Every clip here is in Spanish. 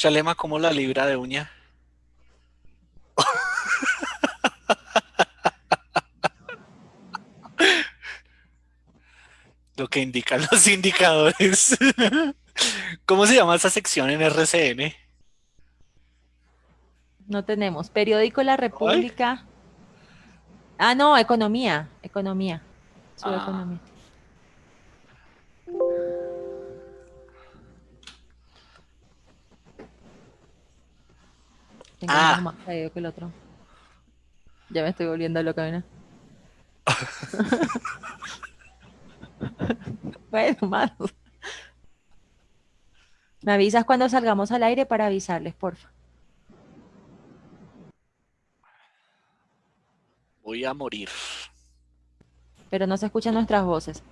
Shalema como la libra de uña. Lo que indican los indicadores. ¿Cómo se llama esa sección en RCN? No tenemos. Periódico La República. Ah, no, economía. Economía. Su Ah. economía. Tengo Ah. más feo que el otro. Ya me estoy volviendo loca, ¿no? bueno, más. Me avisas cuando salgamos al aire para avisarles, porfa. Voy a morir. Pero no se escuchan nuestras voces.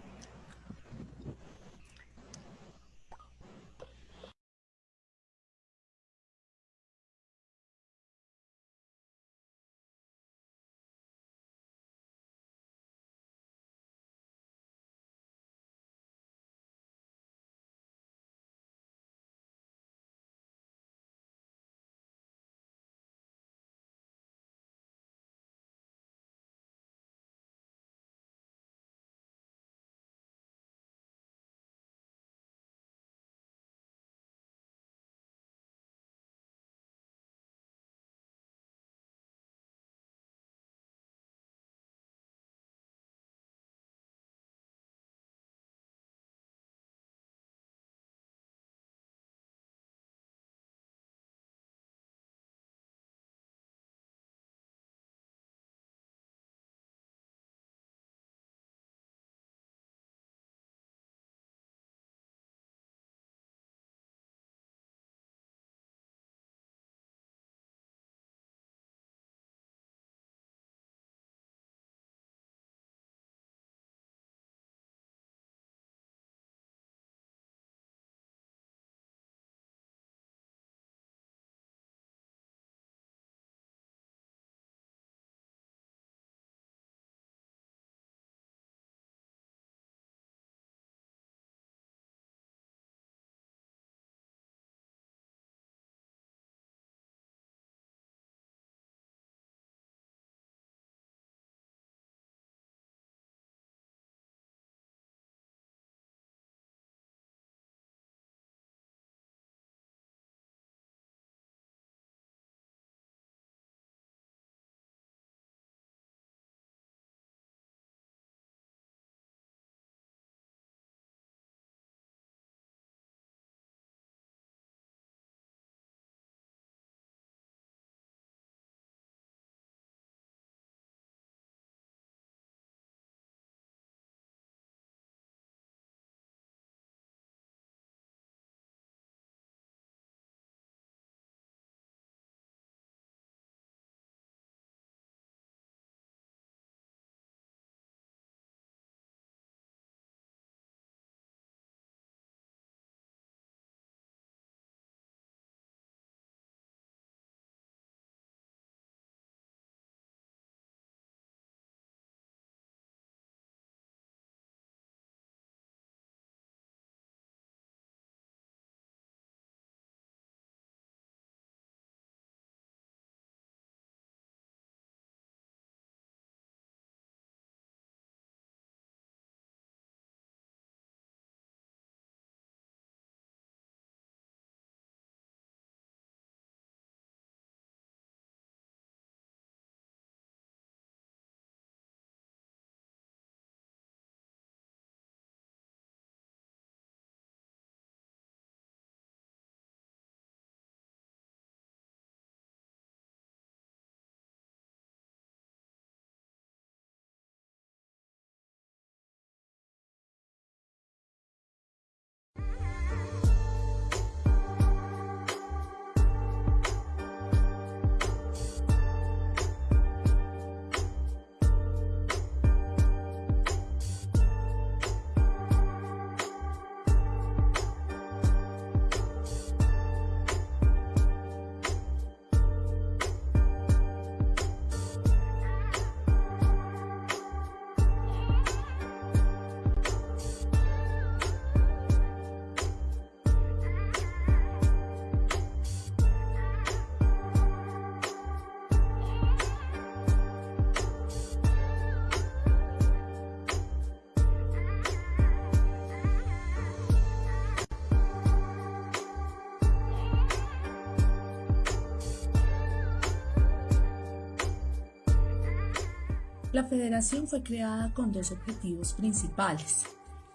La federación fue creada con dos objetivos principales.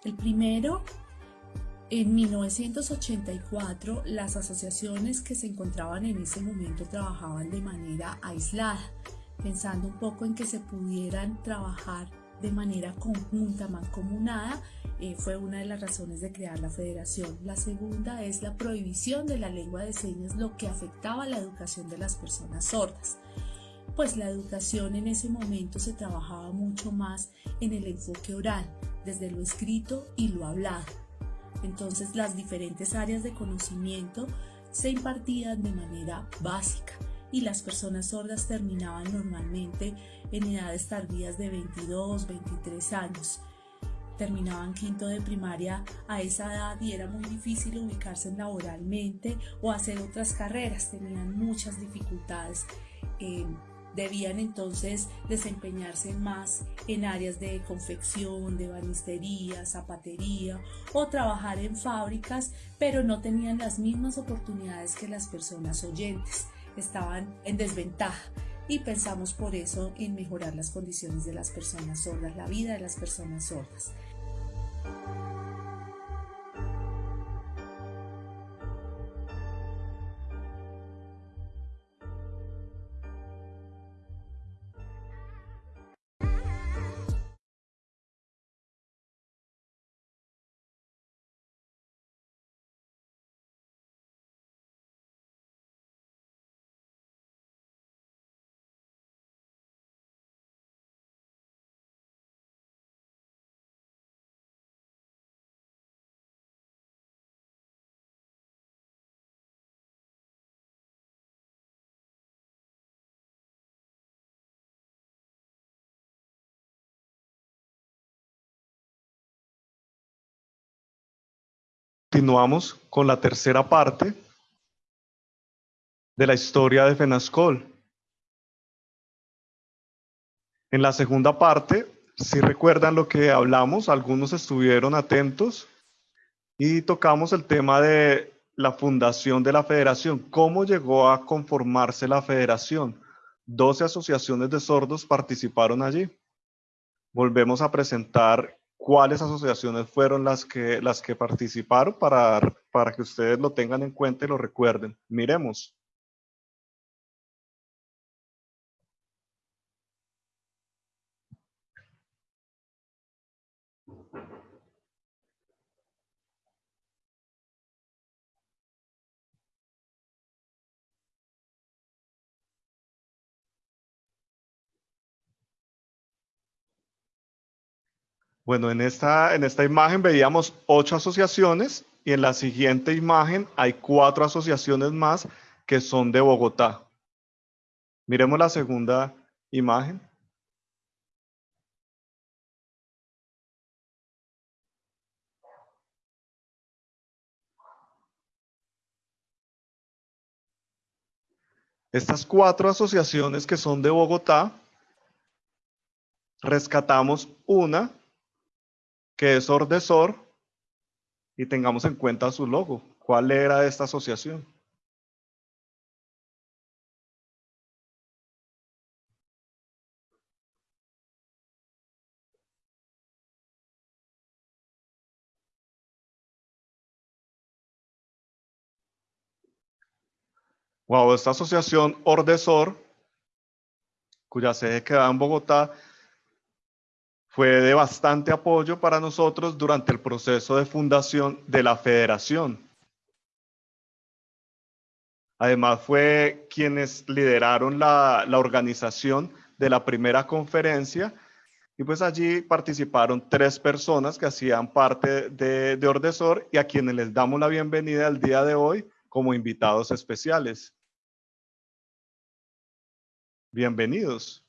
El primero, en 1984, las asociaciones que se encontraban en ese momento trabajaban de manera aislada, pensando un poco en que se pudieran trabajar de manera conjunta, mancomunada, eh, fue una de las razones de crear la federación. La segunda es la prohibición de la lengua de señas, lo que afectaba la educación de las personas sordas pues la educación en ese momento se trabajaba mucho más en el enfoque oral, desde lo escrito y lo hablado. Entonces las diferentes áreas de conocimiento se impartían de manera básica y las personas sordas terminaban normalmente en edades tardías de 22, 23 años. Terminaban quinto de primaria a esa edad y era muy difícil ubicarse laboralmente o hacer otras carreras, tenían muchas dificultades. Debían entonces desempeñarse más en áreas de confección, de banistería, zapatería o trabajar en fábricas, pero no tenían las mismas oportunidades que las personas oyentes. Estaban en desventaja y pensamos por eso en mejorar las condiciones de las personas sordas, la vida de las personas sordas. Continuamos con la tercera parte de la historia de FENASCOL. En la segunda parte, si recuerdan lo que hablamos, algunos estuvieron atentos y tocamos el tema de la fundación de la federación. ¿Cómo llegó a conformarse la federación? 12 asociaciones de sordos participaron allí. Volvemos a presentar cuáles asociaciones fueron las que, las que participaron para, para que ustedes lo tengan en cuenta y lo recuerden. Miremos. Bueno, en esta, en esta imagen veíamos ocho asociaciones y en la siguiente imagen hay cuatro asociaciones más que son de Bogotá. Miremos la segunda imagen. Estas cuatro asociaciones que son de Bogotá, rescatamos una que es Ordesor y tengamos en cuenta su logo. ¿Cuál era esta asociación? Wow, esta asociación Ordesor, cuya sede queda en Bogotá, fue de bastante apoyo para nosotros durante el proceso de fundación de la federación. Además fue quienes lideraron la, organización de la primera conferencia y pues allí participaron tres personas que hacían parte de, de Ordesor y a quienes les damos la bienvenida el día de hoy como invitados especiales. Bienvenidos.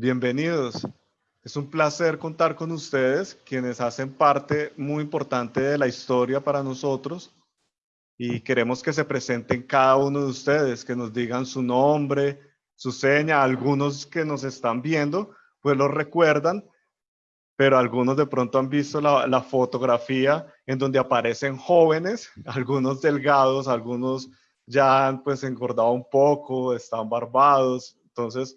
Bienvenidos. Es un placer contar con ustedes, quienes hacen parte muy importante de la historia para nosotros y queremos que se presenten cada uno de ustedes, que nos digan su nombre, su seña, algunos que nos están viendo, pues lo recuerdan, pero algunos de pronto han visto la, la, fotografía en donde aparecen jóvenes, algunos delgados, algunos ya han pues engordado un poco, están barbados. Entonces,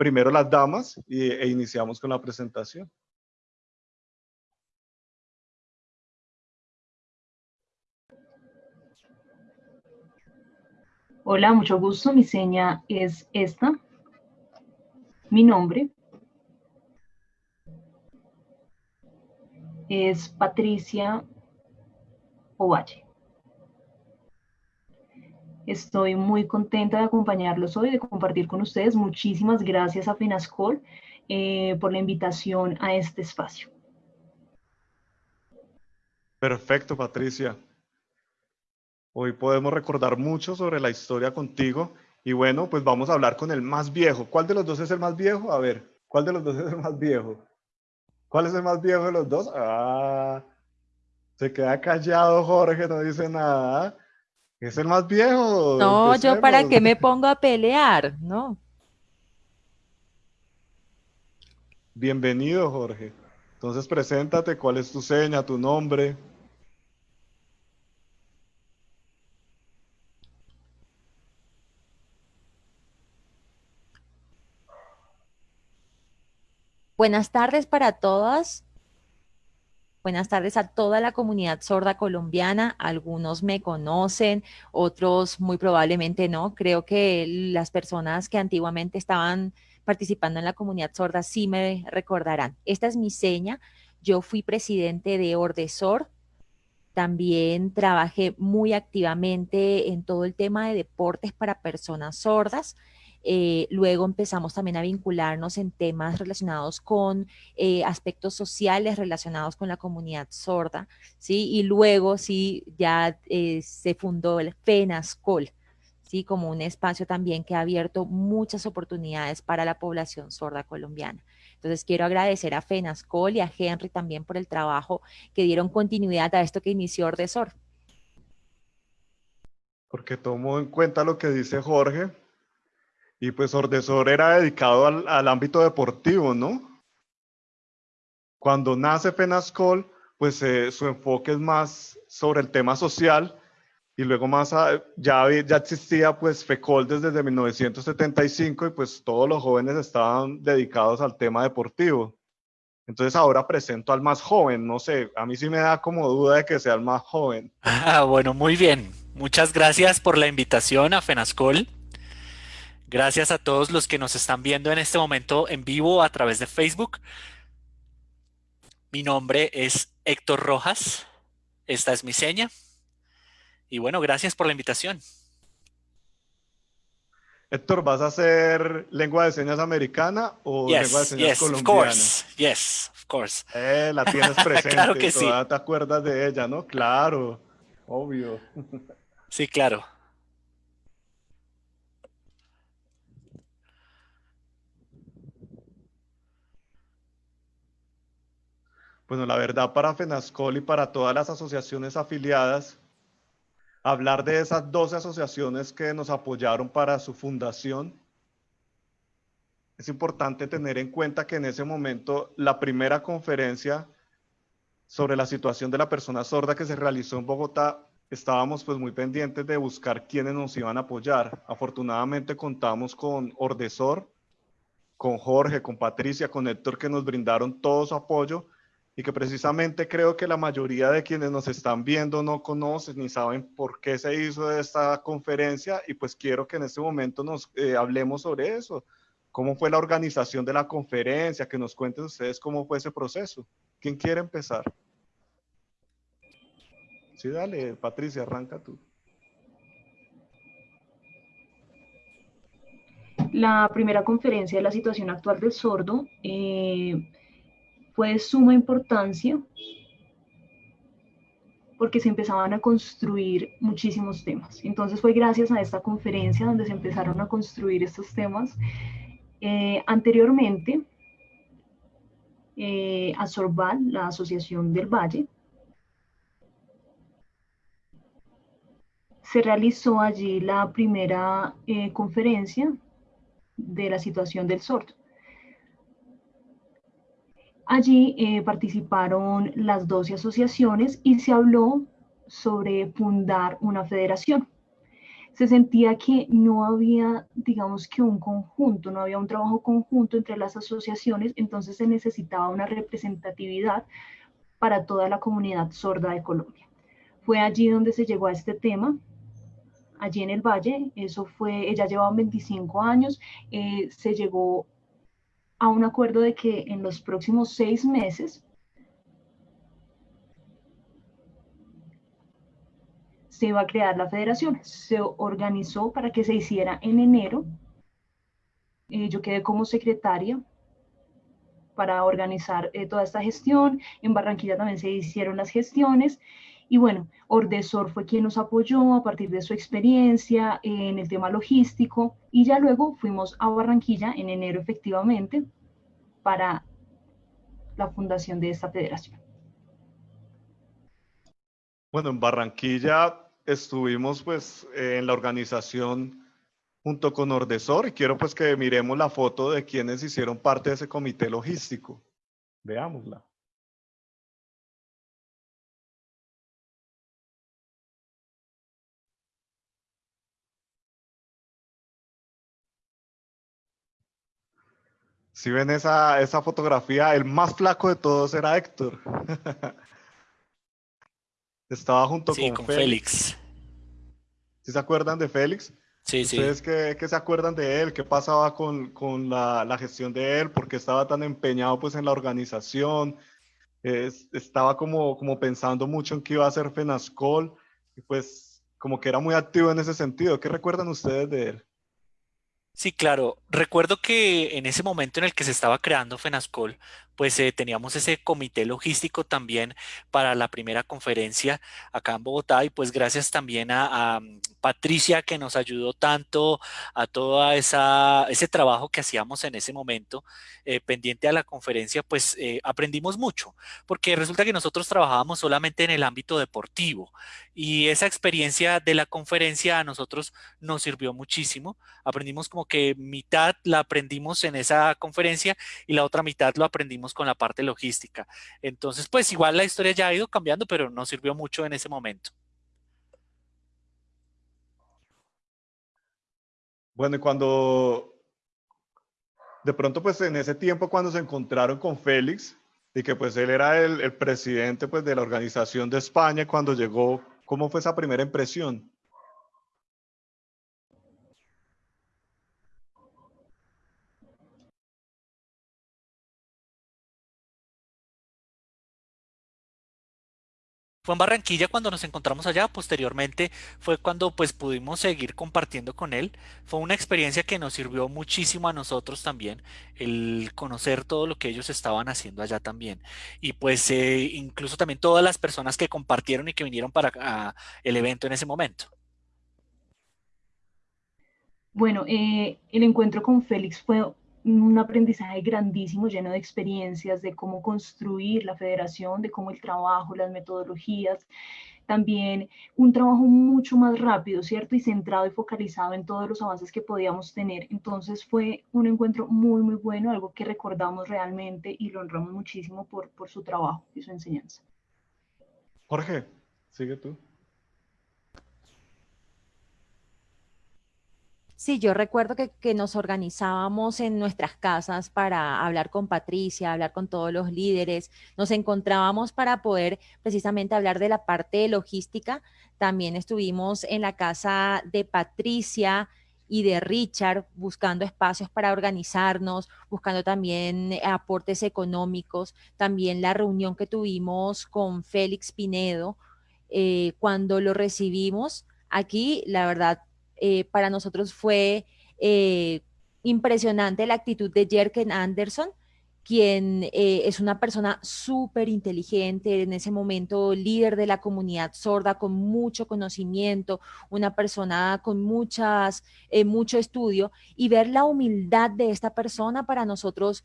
primero las damas y, e iniciamos con la presentación. Hola, mucho gusto. Mi seña es esta. Mi nombre es Patricia Ovalle. Estoy muy contenta de acompañarlos hoy, de compartir con ustedes. Muchísimas gracias a FENASCOL eh, por la invitación a este espacio. Perfecto, Patricia. Hoy podemos recordar mucho sobre la historia contigo y bueno, pues vamos a hablar con el más viejo. ¿Cuál de los dos es el más viejo? A ver, ¿cuál de los dos es el más viejo? ¿Cuál es el más viejo de los dos? Ah, se queda callado Jorge, no dice nada. ¿Es el más viejo? No, yo para qué me pongo a pelear, ¿no? Bienvenido, Jorge. Entonces, preséntate, ¿cuál es tu seña, tu nombre? Buenas tardes para todas. Buenas tardes a toda la comunidad sorda colombiana. Algunos me conocen, otros muy probablemente no. Creo que las personas que antiguamente estaban participando en la comunidad sorda sí me recordarán. Esta es mi seña. Yo fui presidente de Ordesor. También trabajé muy activamente en todo el tema de deportes para personas sordas. Eh, luego empezamos también a vincularnos en temas relacionados con eh, aspectos sociales relacionados con la comunidad sorda, ¿sí? Y luego, sí, ya eh, se fundó el FENASCOL, ¿sí? Como un espacio también que ha abierto muchas oportunidades para la población sorda colombiana. Entonces, quiero agradecer a FENASCOL y a Henry también por el trabajo que dieron continuidad a esto que inició Ordesor. Porque tomo en cuenta lo que dice Jorge, y pues Ordesor era dedicado al, ámbito deportivo, ¿no? Cuando nace Penascol, pues eh, su enfoque es más sobre el tema social y luego más ya, ya existía pues FECOL desde 1975 y pues todos los jóvenes estaban dedicados al tema deportivo. Entonces ahora presento al más joven, no sé, a mí sí me da como duda de que sea el más joven. Ah, bueno, muy bien. Muchas gracias por la invitación a FENASCOL. Gracias a todos los que nos están viendo en este momento en vivo a través de Facebook. Mi nombre es Héctor Rojas. Esta es mi seña. Y bueno, gracias por la invitación. Héctor, ¿vas a hacer lengua de señas americana o lengua de señas yes, colombiana? Of course. Yes, of course. Eh, la tienes presente. claro que sí. te acuerdas de ella, ¿no? Claro, obvio. sí, claro. Bueno, la verdad para FENASCOL y para todas las asociaciones afiliadas, hablar de esas 12 asociaciones que nos apoyaron para su fundación, es importante tener en cuenta que en ese momento la primera conferencia sobre la situación de la persona sorda que se realizó en Bogotá, estábamos pues muy pendientes de buscar quiénes nos iban a apoyar. Afortunadamente contamos con Ordesor, con Jorge, con Patricia, con Héctor que nos brindaron todo su apoyo y que precisamente creo que la mayoría de quienes nos están viendo no conocen ni saben por qué se hizo esta conferencia y pues quiero que en este momento nos eh, hablemos sobre eso. ¿Cómo fue la organización de la conferencia? Que nos cuenten ustedes cómo fue ese proceso. ¿Quién quiere empezar? Sí, dale, Patricia, arranca tú. La primera conferencia de la situación actual del sordo eh, fue de suma importancia porque se empezaban a construir muchísimos temas. Entonces fue gracias a esta conferencia donde se empezaron a construir estos temas. Eh, anteriormente, eh, a Sorbal, la Asociación del Valle, se realizó allí la primera eh, conferencia de la situación del sordo. Allí eh, participaron las 12 asociaciones y se habló sobre fundar una federación. Se sentía que no había, digamos que un conjunto, no había un trabajo conjunto entre las asociaciones, entonces se necesitaba una representatividad para toda la comunidad sorda de Colombia. Fue allí donde se llegó a este tema, allí en el Valle, eso fue, ella llevaba 25 años, eh, se llegó a un acuerdo de que en los próximos seis meses se iba a crear la federación. Se organizó para que se hiciera en enero. Eh, yo quedé como secretaria para organizar eh, toda esta gestión. En Barranquilla también se hicieron las gestiones y bueno, Ordesor fue quien nos apoyó a partir de su experiencia en el tema logístico y ya luego fuimos a Barranquilla en enero efectivamente para la fundación de esta federación. Bueno, en Barranquilla estuvimos pues en la organización junto con Ordesor y quiero pues que miremos la foto de quienes hicieron parte de ese comité logístico. Veámosla. Si ven esa, esa fotografía, el más flaco de todos era Héctor. Estaba junto con, Félix. ¿Sí se acuerdan de Félix? Sí, ¿Ustedes sí. Qué, qué, se acuerdan de él? ¿Qué pasaba con, con la, la, gestión de él? ¿Por qué estaba tan empeñado pues, en la organización? Es, estaba como, como pensando mucho en qué iba a hacer FENASCOL y pues como que era muy activo en ese sentido. ¿Qué recuerdan ustedes de él? Sí, claro. Recuerdo que en ese momento en el que se estaba creando FENASCOL, pues eh, teníamos ese comité logístico también para la primera conferencia acá en Bogotá y pues gracias también a, a mm, Patricia que nos ayudó tanto a todo ese trabajo que hacíamos en ese momento eh, pendiente a la conferencia, pues eh, aprendimos mucho, porque resulta que nosotros trabajábamos solamente en el ámbito deportivo y esa experiencia de la conferencia a nosotros nos sirvió muchísimo. Aprendimos como que mitad la aprendimos en esa conferencia y la otra mitad lo aprendimos con la parte logística. Entonces, pues igual la historia ya ha ido cambiando, pero nos sirvió mucho en ese momento. Bueno, y cuando de pronto, pues en ese tiempo cuando se encontraron con Félix y que pues él era el, el presidente pues de la organización de España cuando llegó, ¿cómo fue esa primera impresión? Fue en Barranquilla cuando nos encontramos allá, posteriormente fue cuando pues pudimos seguir compartiendo con él. Fue una experiencia que nos sirvió muchísimo a nosotros también, el conocer todo lo que ellos estaban haciendo allá también. Y pues eh, incluso también todas las personas que compartieron y que vinieron para el evento en ese momento. Bueno, eh, el encuentro con Félix fue un aprendizaje grandísimo, lleno de experiencias, de cómo construir la federación, de cómo el trabajo, las metodologías, también un trabajo mucho más rápido, ¿cierto? Y centrado y focalizado en todos los avances que podíamos tener. Entonces fue un encuentro muy, muy bueno, algo que recordamos realmente y lo honramos muchísimo por, por su trabajo y su enseñanza. Jorge, sigue tú. Sí, yo recuerdo que, nos organizábamos en nuestras casas para hablar con Patricia, hablar con todos los líderes, nos encontrábamos para poder precisamente hablar de la parte logística. También estuvimos en la casa de Patricia y de Richard buscando espacios para organizarnos, buscando también aportes económicos. También la reunión que tuvimos con Félix Pinedo, eh, cuando lo recibimos, aquí la verdad eh, para nosotros fue eh, impresionante la actitud de Jerken Anderson, quien eh, es una persona súper inteligente, en ese momento líder de la comunidad sorda, con mucho conocimiento, una persona con muchas, eh, mucho estudio, y ver la humildad de esta persona para nosotros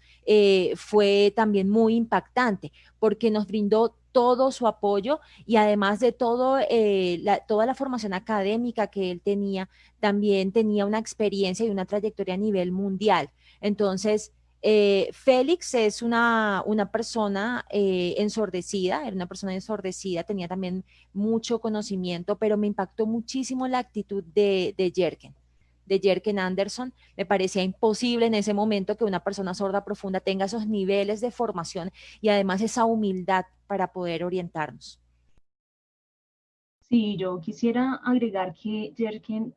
fue también muy impactante, porque nos brindó todo su apoyo y además de todo, eh, toda la formación académica que él tenía, también tenía una experiencia y una trayectoria a nivel mundial. Entonces, Eh, Félix es una, una persona eh, ensordecida, era una persona ensordecida, tenía también mucho conocimiento, pero me impactó muchísimo la actitud de, de Jerken, de Jerken Anderson. Me parecía imposible en ese momento que una persona sorda profunda tenga esos niveles de formación y además esa humildad para poder orientarnos. Sí, yo quisiera agregar que Jerken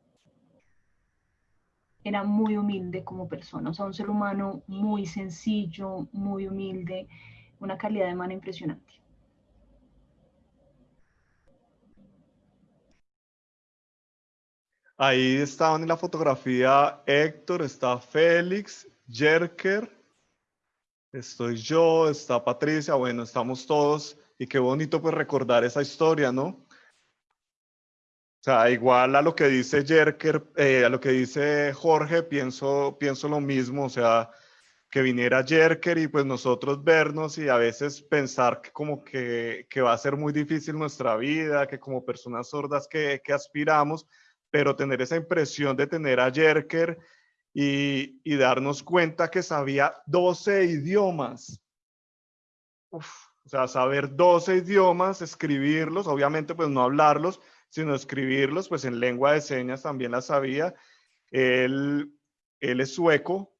era muy humilde como persona, o sea, un ser humano muy sencillo, muy humilde, una calidad de mano impresionante. Ahí estaban en la fotografía Héctor, está Félix, Jerker, estoy yo, está Patricia, bueno, estamos todos y qué bonito pues recordar esa historia, ¿no? O sea, igual a lo que dice Jerker, eh, a lo que dice Jorge, pienso, pienso lo mismo, o sea, que viniera Jerker y pues nosotros vernos y a veces pensar que como que, que va a ser muy difícil nuestra vida, que como personas sordas que, que aspiramos, pero tener esa impresión de tener a Jerker y, darnos cuenta que sabía 12 idiomas. O sea, saber 12 idiomas, escribirlos, obviamente pues no hablarlos, sino escribirlos, pues en lengua de señas también la sabía. Él es sueco.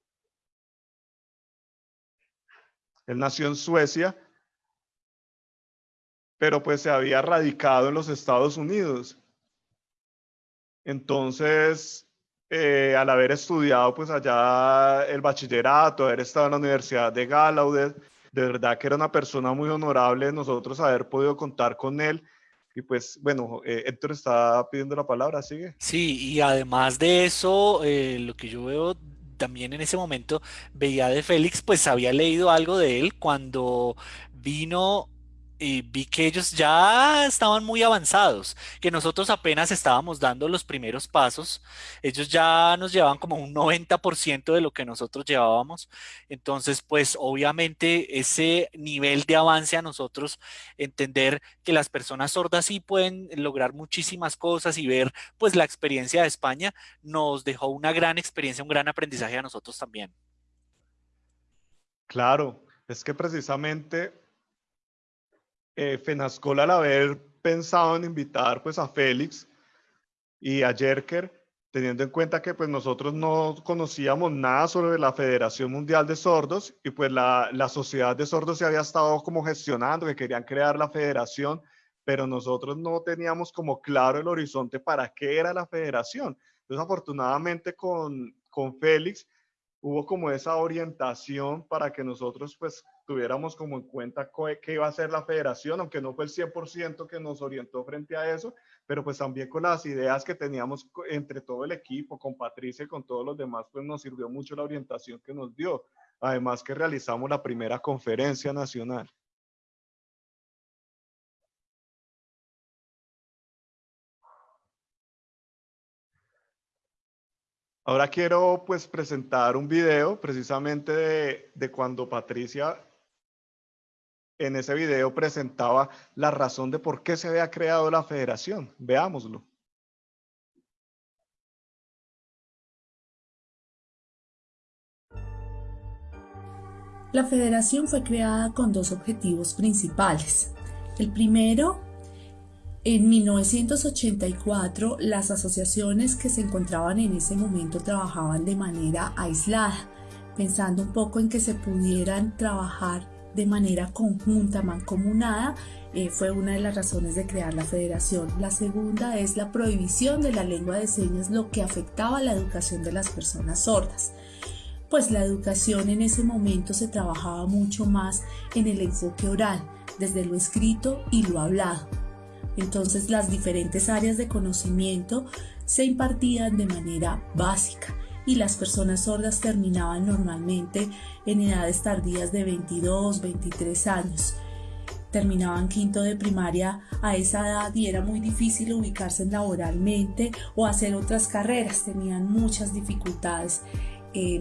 Él nació en Suecia, pero pues se había radicado en los Estados Unidos. Entonces, eh, al haber estudiado pues allá el bachillerato, haber estado en la Universidad de Gallaudet, de verdad que era una persona muy honorable nosotros haber podido contar con él y pues bueno, eh, Héctor está pidiendo la palabra, sigue. Sí, y además de eso, eh, lo que yo veo también en ese momento, veía de Félix, pues había leído algo de él cuando vino y vi que ellos ya estaban muy avanzados, que nosotros apenas estábamos dando los primeros pasos, ellos ya nos llevaban como un 90% de lo que nosotros llevábamos, entonces pues obviamente ese nivel de avance a nosotros, entender que las personas sordas sí pueden lograr muchísimas cosas y ver pues la experiencia de España nos dejó una gran experiencia, un gran aprendizaje a nosotros también. Claro, es que precisamente eh, Fenascol al haber pensado en invitar pues a Félix y a Jerker, teniendo en cuenta que pues nosotros no conocíamos nada sobre la Federación Mundial de Sordos y pues la, la sociedad de sordos se había estado como gestionando, que querían crear la federación, pero nosotros no teníamos como claro el horizonte para qué era la federación. Entonces afortunadamente con, con Félix hubo como esa orientación para que nosotros pues tuviéramos como en cuenta qué iba a ser la federación, aunque no fue el 100% que nos orientó frente a eso, pero pues también con las ideas que teníamos entre todo el equipo, con Patricia y con todos los demás, pues nos sirvió mucho la orientación que nos dio. Además que realizamos la primera conferencia nacional. Ahora quiero pues presentar un video precisamente de, de cuando Patricia en ese video presentaba la razón de por qué se había creado la federación. Veámoslo. La federación fue creada con dos objetivos principales. El primero, en 1984, las asociaciones que se encontraban en ese momento trabajaban de manera aislada, pensando un poco en que se pudieran trabajar de manera conjunta, mancomunada, eh, fue una de las razones de crear la federación. La segunda es la prohibición de la lengua de señas, lo que afectaba la educación de las personas sordas. Pues la educación en ese momento se trabajaba mucho más en el enfoque oral, desde lo escrito y lo hablado. Entonces las diferentes áreas de conocimiento se impartían de manera básica y las personas sordas terminaban normalmente en edades tardías de 22, 23 años. Terminaban quinto de primaria a esa edad y era muy difícil ubicarse laboralmente o hacer otras carreras, tenían muchas dificultades. Eh,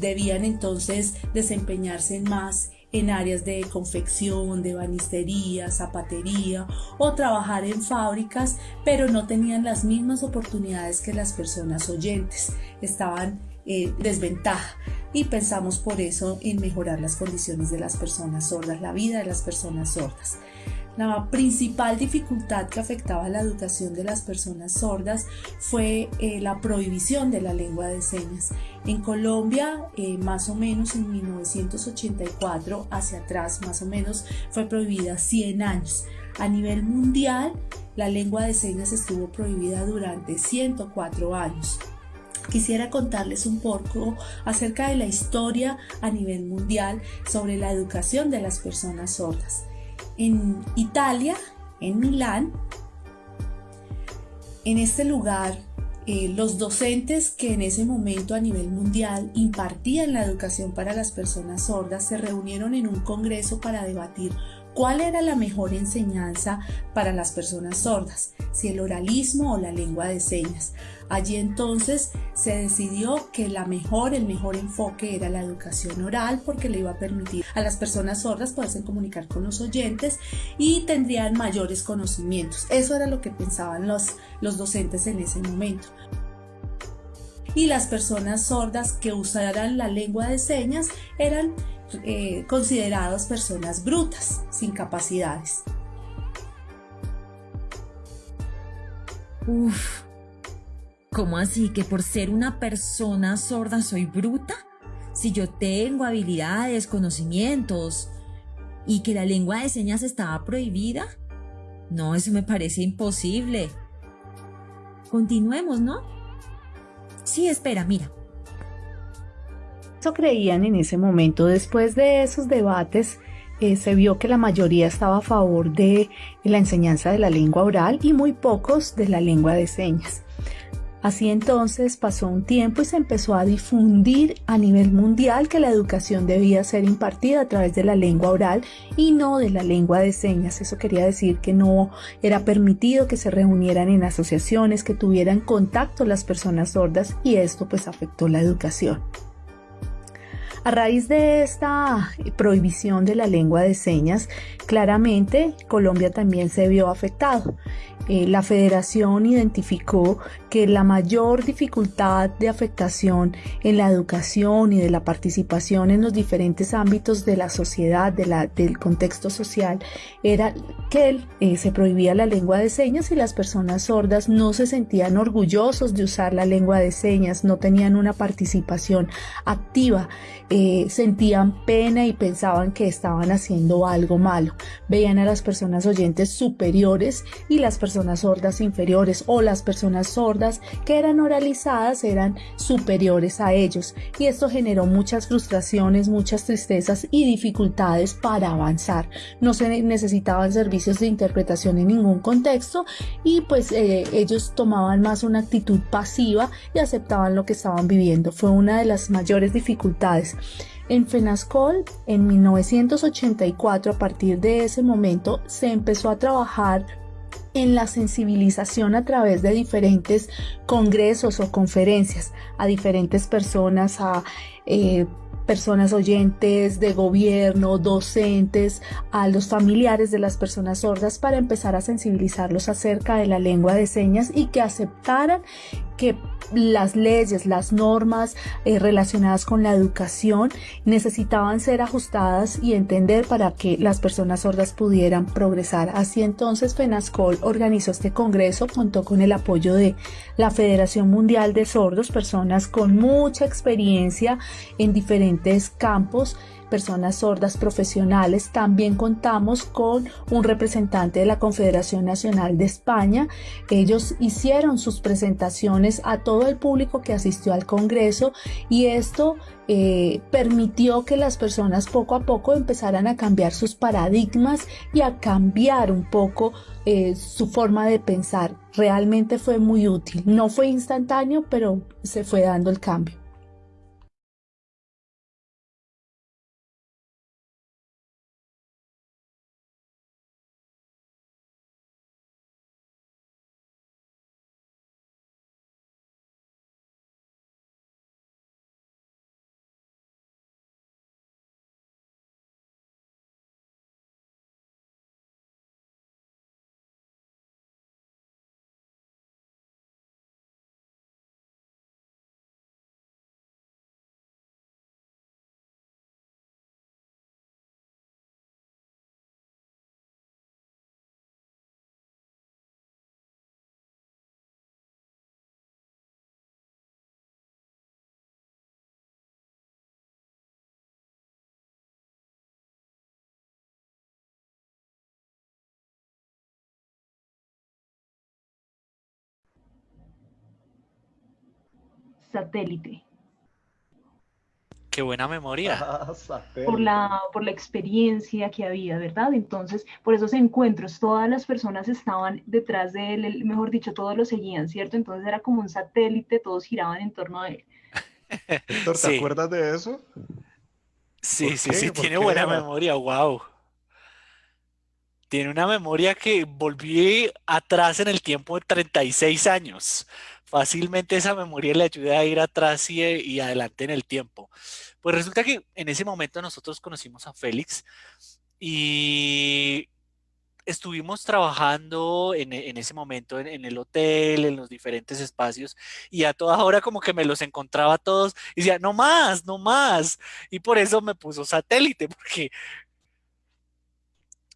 debían entonces desempeñarse más en áreas de confección, de banistería, zapatería o trabajar en fábricas, pero no tenían las mismas oportunidades que las personas oyentes. Estaban en desventaja. y pensamos por eso en mejorar las condiciones de las personas sordas, la vida de las personas sordas. La principal dificultad que afectaba la educación de las personas sordas fue eh, la prohibición de la lengua de señas. En Colombia, eh, más o menos en 1984 hacia atrás, más o menos, fue prohibida 100 años. A nivel mundial, la lengua de señas estuvo prohibida durante 104 años. Quisiera contarles un poco acerca de la historia a nivel mundial sobre la educación de las personas sordas. En Italia, en Milán, en este lugar, eh, los docentes que en ese momento a nivel mundial impartían la educación para las personas sordas se reunieron en un congreso para debatir cuál era la mejor enseñanza para las personas sordas, si el oralismo o la lengua de señas. Allí entonces se decidió que la mejor, el mejor enfoque era la educación oral porque le iba a permitir a las personas sordas poderse comunicar con los oyentes y tendrían mayores conocimientos. Eso era lo que pensaban los, los docentes en ese momento y las personas sordas que usaran la lengua de señas eran eh, consideradas personas brutas, sin capacidades. Uf, ¿cómo así que por ser una persona sorda soy bruta? Si yo tengo habilidades, conocimientos y que la lengua de señas estaba prohibida. No, eso me parece imposible. Continuemos, ¿no? Sí, espera, mira. Eso creían en ese momento. Después de esos debates, eh, se vio que la mayoría estaba a favor de la enseñanza de la lengua oral y muy pocos de la lengua de señas. Así entonces pasó un tiempo y se empezó a difundir a nivel mundial que la educación debía ser impartida a través de la lengua oral y no de la lengua de señas. Eso quería decir que no era permitido que se reunieran en asociaciones, que tuvieran contacto las personas sordas y esto pues afectó la educación. A raíz de esta prohibición de la lengua de señas, claramente Colombia también se vio afectado. Eh, la federación identificó que la mayor dificultad de afectación en la educación y de la participación en los diferentes ámbitos de la sociedad, del contexto social, era que eh, se prohibía la lengua de señas y las personas sordas no se sentían orgullosos de usar la lengua de señas, no tenían una participación activa, eh, sentían pena y pensaban que estaban haciendo algo malo. Veían a las personas oyentes superiores y las personas sordas inferiores o las personas sordas que eran oralizadas eran superiores a ellos y esto generó muchas frustraciones, muchas tristezas y dificultades para avanzar. No se necesitaban servicios de interpretación en ningún contexto y pues eh, ellos tomaban más una actitud pasiva y aceptaban lo que estaban viviendo. Fue una de las mayores dificultades. En FENASCOL, en 1984, a partir de ese momento, se empezó a trabajar en la sensibilización a través de diferentes congresos o conferencias a diferentes personas, a eh, personas oyentes de gobierno, docentes, a los familiares de las personas sordas para empezar a sensibilizarlos acerca de la lengua de señas y que aceptaran que las leyes, las normas eh, relacionadas con la educación necesitaban ser ajustadas y entender para que las personas sordas pudieran progresar. Así entonces FENASCOL organizó este congreso, contó con el apoyo de la Federación Mundial de Sordos, personas con mucha experiencia en diferentes campos personas sordas profesionales. También contamos con un representante de la Confederación Nacional de España. Ellos hicieron sus presentaciones a todo el público que asistió al Congreso y esto eh, permitió que las personas poco a poco empezaran a cambiar sus paradigmas y a cambiar un poco eh, su forma de pensar. Realmente fue muy útil. No fue instantáneo, pero se fue dando el cambio. Satélite. Qué buena memoria. Ah, por la, por la experiencia que había, ¿verdad? Entonces, por esos encuentros, todas las personas estaban detrás de él, mejor dicho, todos lo seguían, ¿cierto? Entonces era como un satélite, todos giraban en torno a él. Héctor, ¿te acuerdas de eso? Sí, sí, sí, tiene buena memoria, wow. Tiene una memoria que volví atrás en el tiempo de 36 años fácilmente esa memoria le ayuda a ir atrás y, adelante en el tiempo. Pues resulta que en ese momento nosotros conocimos a Félix y estuvimos trabajando en, ese momento en, el hotel, en los diferentes espacios, y a toda hora como que me los encontraba todos y decía, no más, no más. Y por eso me puso satélite, porque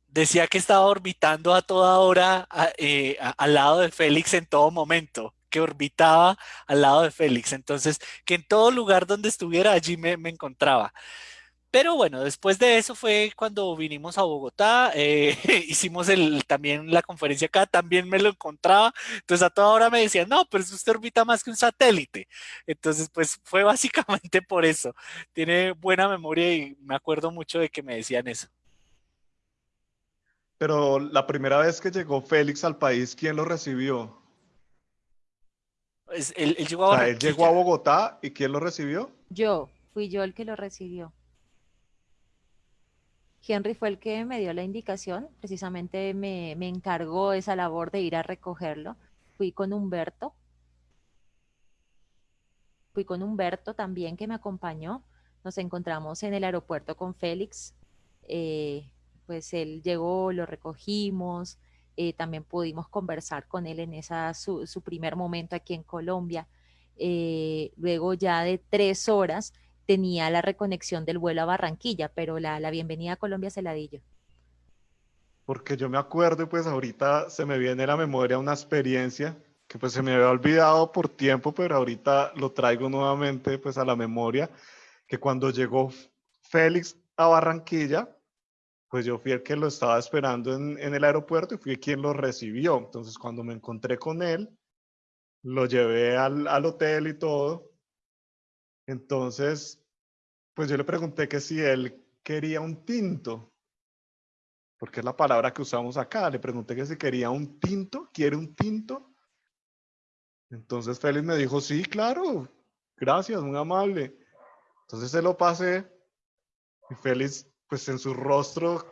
decía que estaba orbitando a toda hora eh, al lado de Félix en todo momento que orbitaba al lado de Félix. Entonces, que en todo lugar donde estuviera, allí me, encontraba. Pero bueno, después de eso fue cuando vinimos a Bogotá, eh, hicimos también la conferencia acá, también me lo encontraba, entonces a toda hora me decían, no, pero usted orbita más que un satélite. Entonces, pues fue básicamente por eso. Tiene buena memoria y me acuerdo mucho de que me decían eso. Pero la primera vez que llegó Félix al país, ¿quién lo recibió? Él, llegó a él llegó a Bogotá y ¿quién lo recibió? Yo, fui yo el que lo recibió. Henry fue el que me dio la indicación, precisamente me, me encargó esa labor de ir a recogerlo. Fui con Humberto. Fui con Humberto también que me acompañó. Nos encontramos en el aeropuerto con Félix. Eh, pues él llegó, lo recogimos, eh, también pudimos conversar con él en esa, su, primer momento aquí en Colombia. Eh, luego ya de tres horas tenía la reconexión del vuelo a Barranquilla, pero la, la bienvenida a Colombia se la di yo. Porque yo me acuerdo, pues ahorita se me viene la memoria una experiencia que pues se me había olvidado por tiempo, pero ahorita lo traigo nuevamente pues a la memoria, que cuando llegó Félix a Barranquilla, pues yo fui el que lo estaba esperando en, el aeropuerto y fui quien lo recibió. Entonces, cuando me encontré con él, lo llevé al, hotel y todo. Entonces, pues yo le pregunté que si él quería un tinto, porque es la palabra que usamos acá. Le pregunté que si quería un tinto, ¿quiere un tinto? Entonces Félix me dijo, sí, claro, gracias, muy amable. Entonces se lo pasé y Félix pues en su rostro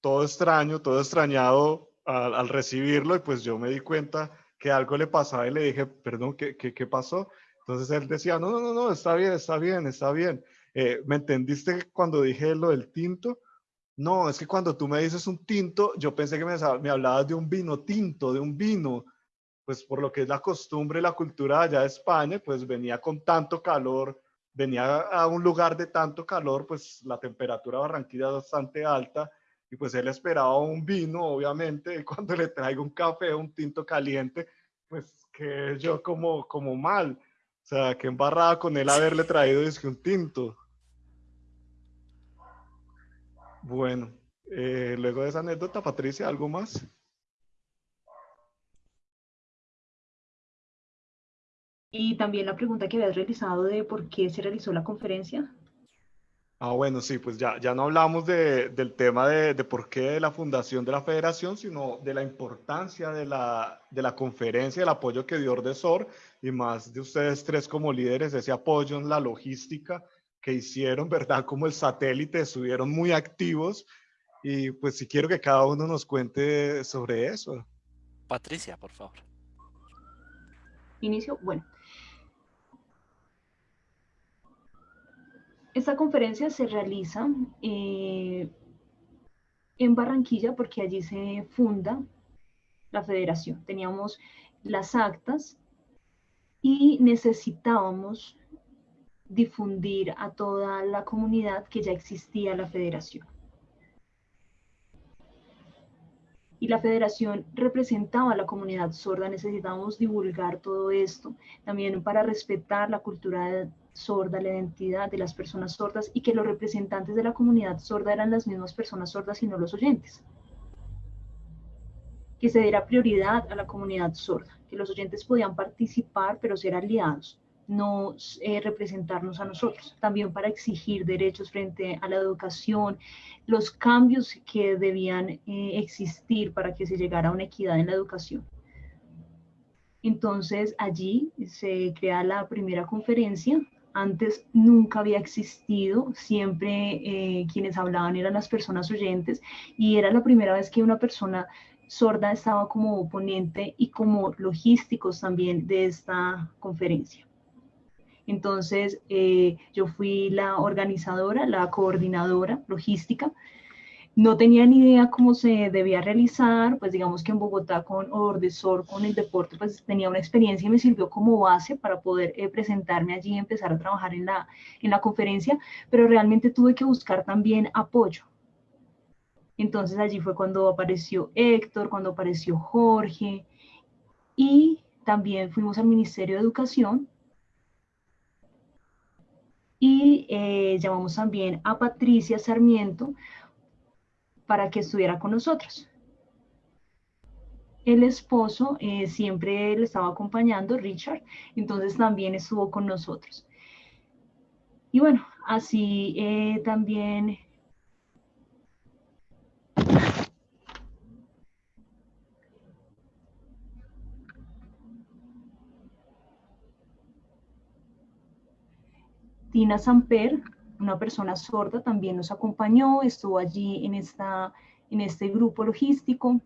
todo extraño, todo extrañado al, recibirlo y pues yo me di cuenta que algo le pasaba y le dije, perdón, ¿qué, qué, pasó? Entonces él decía, no, no, no, no, está bien, está bien, está bien. Eh, ¿Me entendiste cuando dije lo del tinto? No, es que cuando tú me dices un tinto, yo pensé que me, me hablabas de un vino tinto, de un vino, pues por lo que es la costumbre la cultura allá de España, pues venía con tanto calor venía a un lugar de tanto calor, pues la temperatura de Barranquilla es bastante alta y pues él esperaba un vino, obviamente, y cuando le traigo un café, un tinto caliente, pues que yo como, como mal, o sea, que embarrada con él haberle traído es que un tinto. Bueno, eh, luego de esa anécdota, Patricia, ¿algo más? Y también la pregunta que habías realizado de por qué se realizó la conferencia. Ah, bueno, sí, pues ya, ya no hablamos de, del tema de, de, por qué de la fundación de la federación, sino de la importancia de la, de la conferencia, el apoyo que dio Ordesor y más de ustedes tres como líderes, ese apoyo en la logística que hicieron, ¿verdad? Como el satélite, estuvieron muy activos y pues si quiero que cada uno nos cuente sobre eso. Patricia, por favor. Inicio, bueno. Esta conferencia se realiza eh, en Barranquilla porque allí se funda la federación. Teníamos las actas y necesitábamos difundir a toda la comunidad que ya existía la federación. Y la federación representaba a la comunidad sorda, necesitábamos divulgar todo esto, también para respetar la cultura sorda, la identidad de las personas sordas y que los representantes de la comunidad sorda eran las mismas personas sordas y no los oyentes. Que se diera prioridad a la comunidad sorda, que los oyentes podían participar pero ser aliados, no eh, representarnos a nosotros, también para exigir derechos frente a la educación, los cambios que debían eh, existir para que se llegara a una equidad en la educación. Entonces allí se crea la primera conferencia. Antes nunca había existido, siempre eh, quienes hablaban eran las personas oyentes y era la primera vez que una persona sorda estaba como ponente y como logísticos también de esta conferencia. Entonces, eh, yo fui la organizadora, la coordinadora logística. No tenía ni idea cómo se debía realizar, pues digamos que en Bogotá con Ordesor, con el deporte, pues tenía una experiencia y me sirvió como base para poder eh, presentarme allí y empezar a trabajar en la, en la conferencia, pero realmente tuve que buscar también apoyo. Entonces allí fue cuando apareció Héctor, cuando apareció Jorge y también fuimos al Ministerio de Educación y eh, llamamos también a Patricia Sarmiento para que estuviera con nosotros. El esposo eh, siempre le estaba acompañando, Richard, entonces también estuvo con nosotros. Y bueno, así eh, también Tina Samper, una persona sorda, también nos acompañó, estuvo allí en, esta, en este grupo logístico.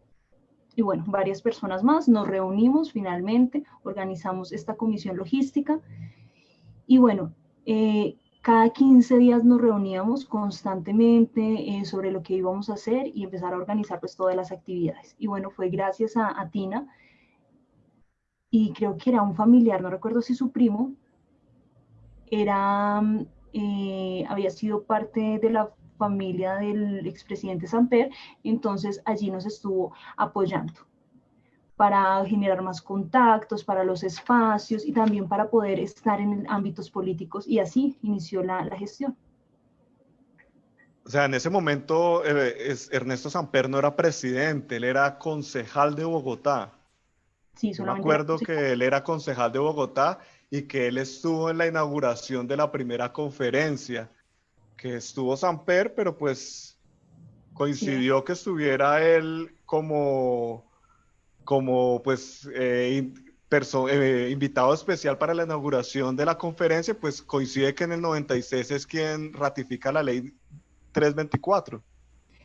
Y bueno, varias personas más, nos reunimos finalmente, organizamos esta comisión logística. Y bueno, eh, cada 15 días nos reuníamos constantemente eh, sobre lo que íbamos a hacer y empezar a organizar pues todas las actividades. Y bueno, fue gracias a, a Tina y creo que era un familiar, no recuerdo si su primo, era, eh, había sido parte de la familia del expresidente Samper, entonces allí nos estuvo apoyando para generar más contactos, para los espacios y también para poder estar en ámbitos políticos y así inició la, gestión. O sea, en ese momento eh, Ernesto Samper no era presidente, él era concejal de Bogotá. Sí, solamente. me acuerdo que él era concejal de Bogotá y que él estuvo en la inauguración de la primera conferencia, que estuvo Samper, pero pues coincidió que estuviera él como, como pues eh, eh, invitado especial para la inauguración de la conferencia, pues coincide que en el 96 es quien ratifica la ley 324.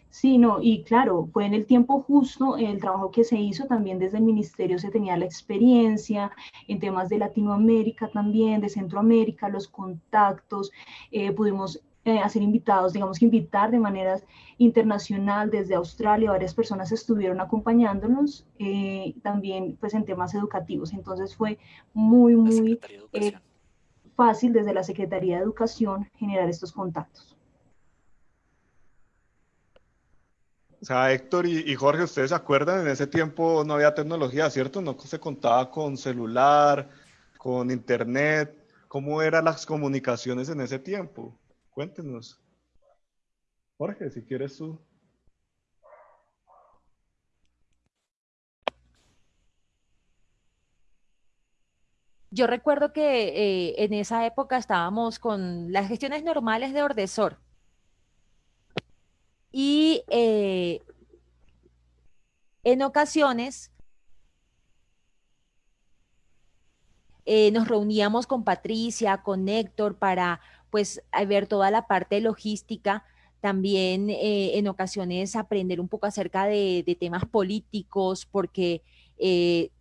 Sí, no, y claro, fue en el tiempo justo el trabajo que se hizo, también desde el ministerio se tenía la experiencia en temas de Latinoamérica también, de Centroamérica, los contactos, eh, pudimos eh, hacer invitados, digamos que invitar de manera internacional desde Australia, varias personas estuvieron acompañándonos eh, también pues en temas educativos, entonces fue muy, muy fácil desde la Secretaría de Educación generar estos contactos. Sea, Héctor y, Jorge, ustedes se acuerdan, en ese tiempo no había tecnología, ¿cierto? No se contaba con celular, con internet. ¿Cómo eran las comunicaciones en ese tiempo? Cuéntenos. Jorge, si quieres tú. Yo recuerdo que eh, en esa época estábamos con las gestiones normales de Ordesor y eh, en ocasiones eh, nos reuníamos con Patricia, con Héctor para pues ver toda la parte logística, también eh, en ocasiones aprender un poco acerca de, de temas políticos, porque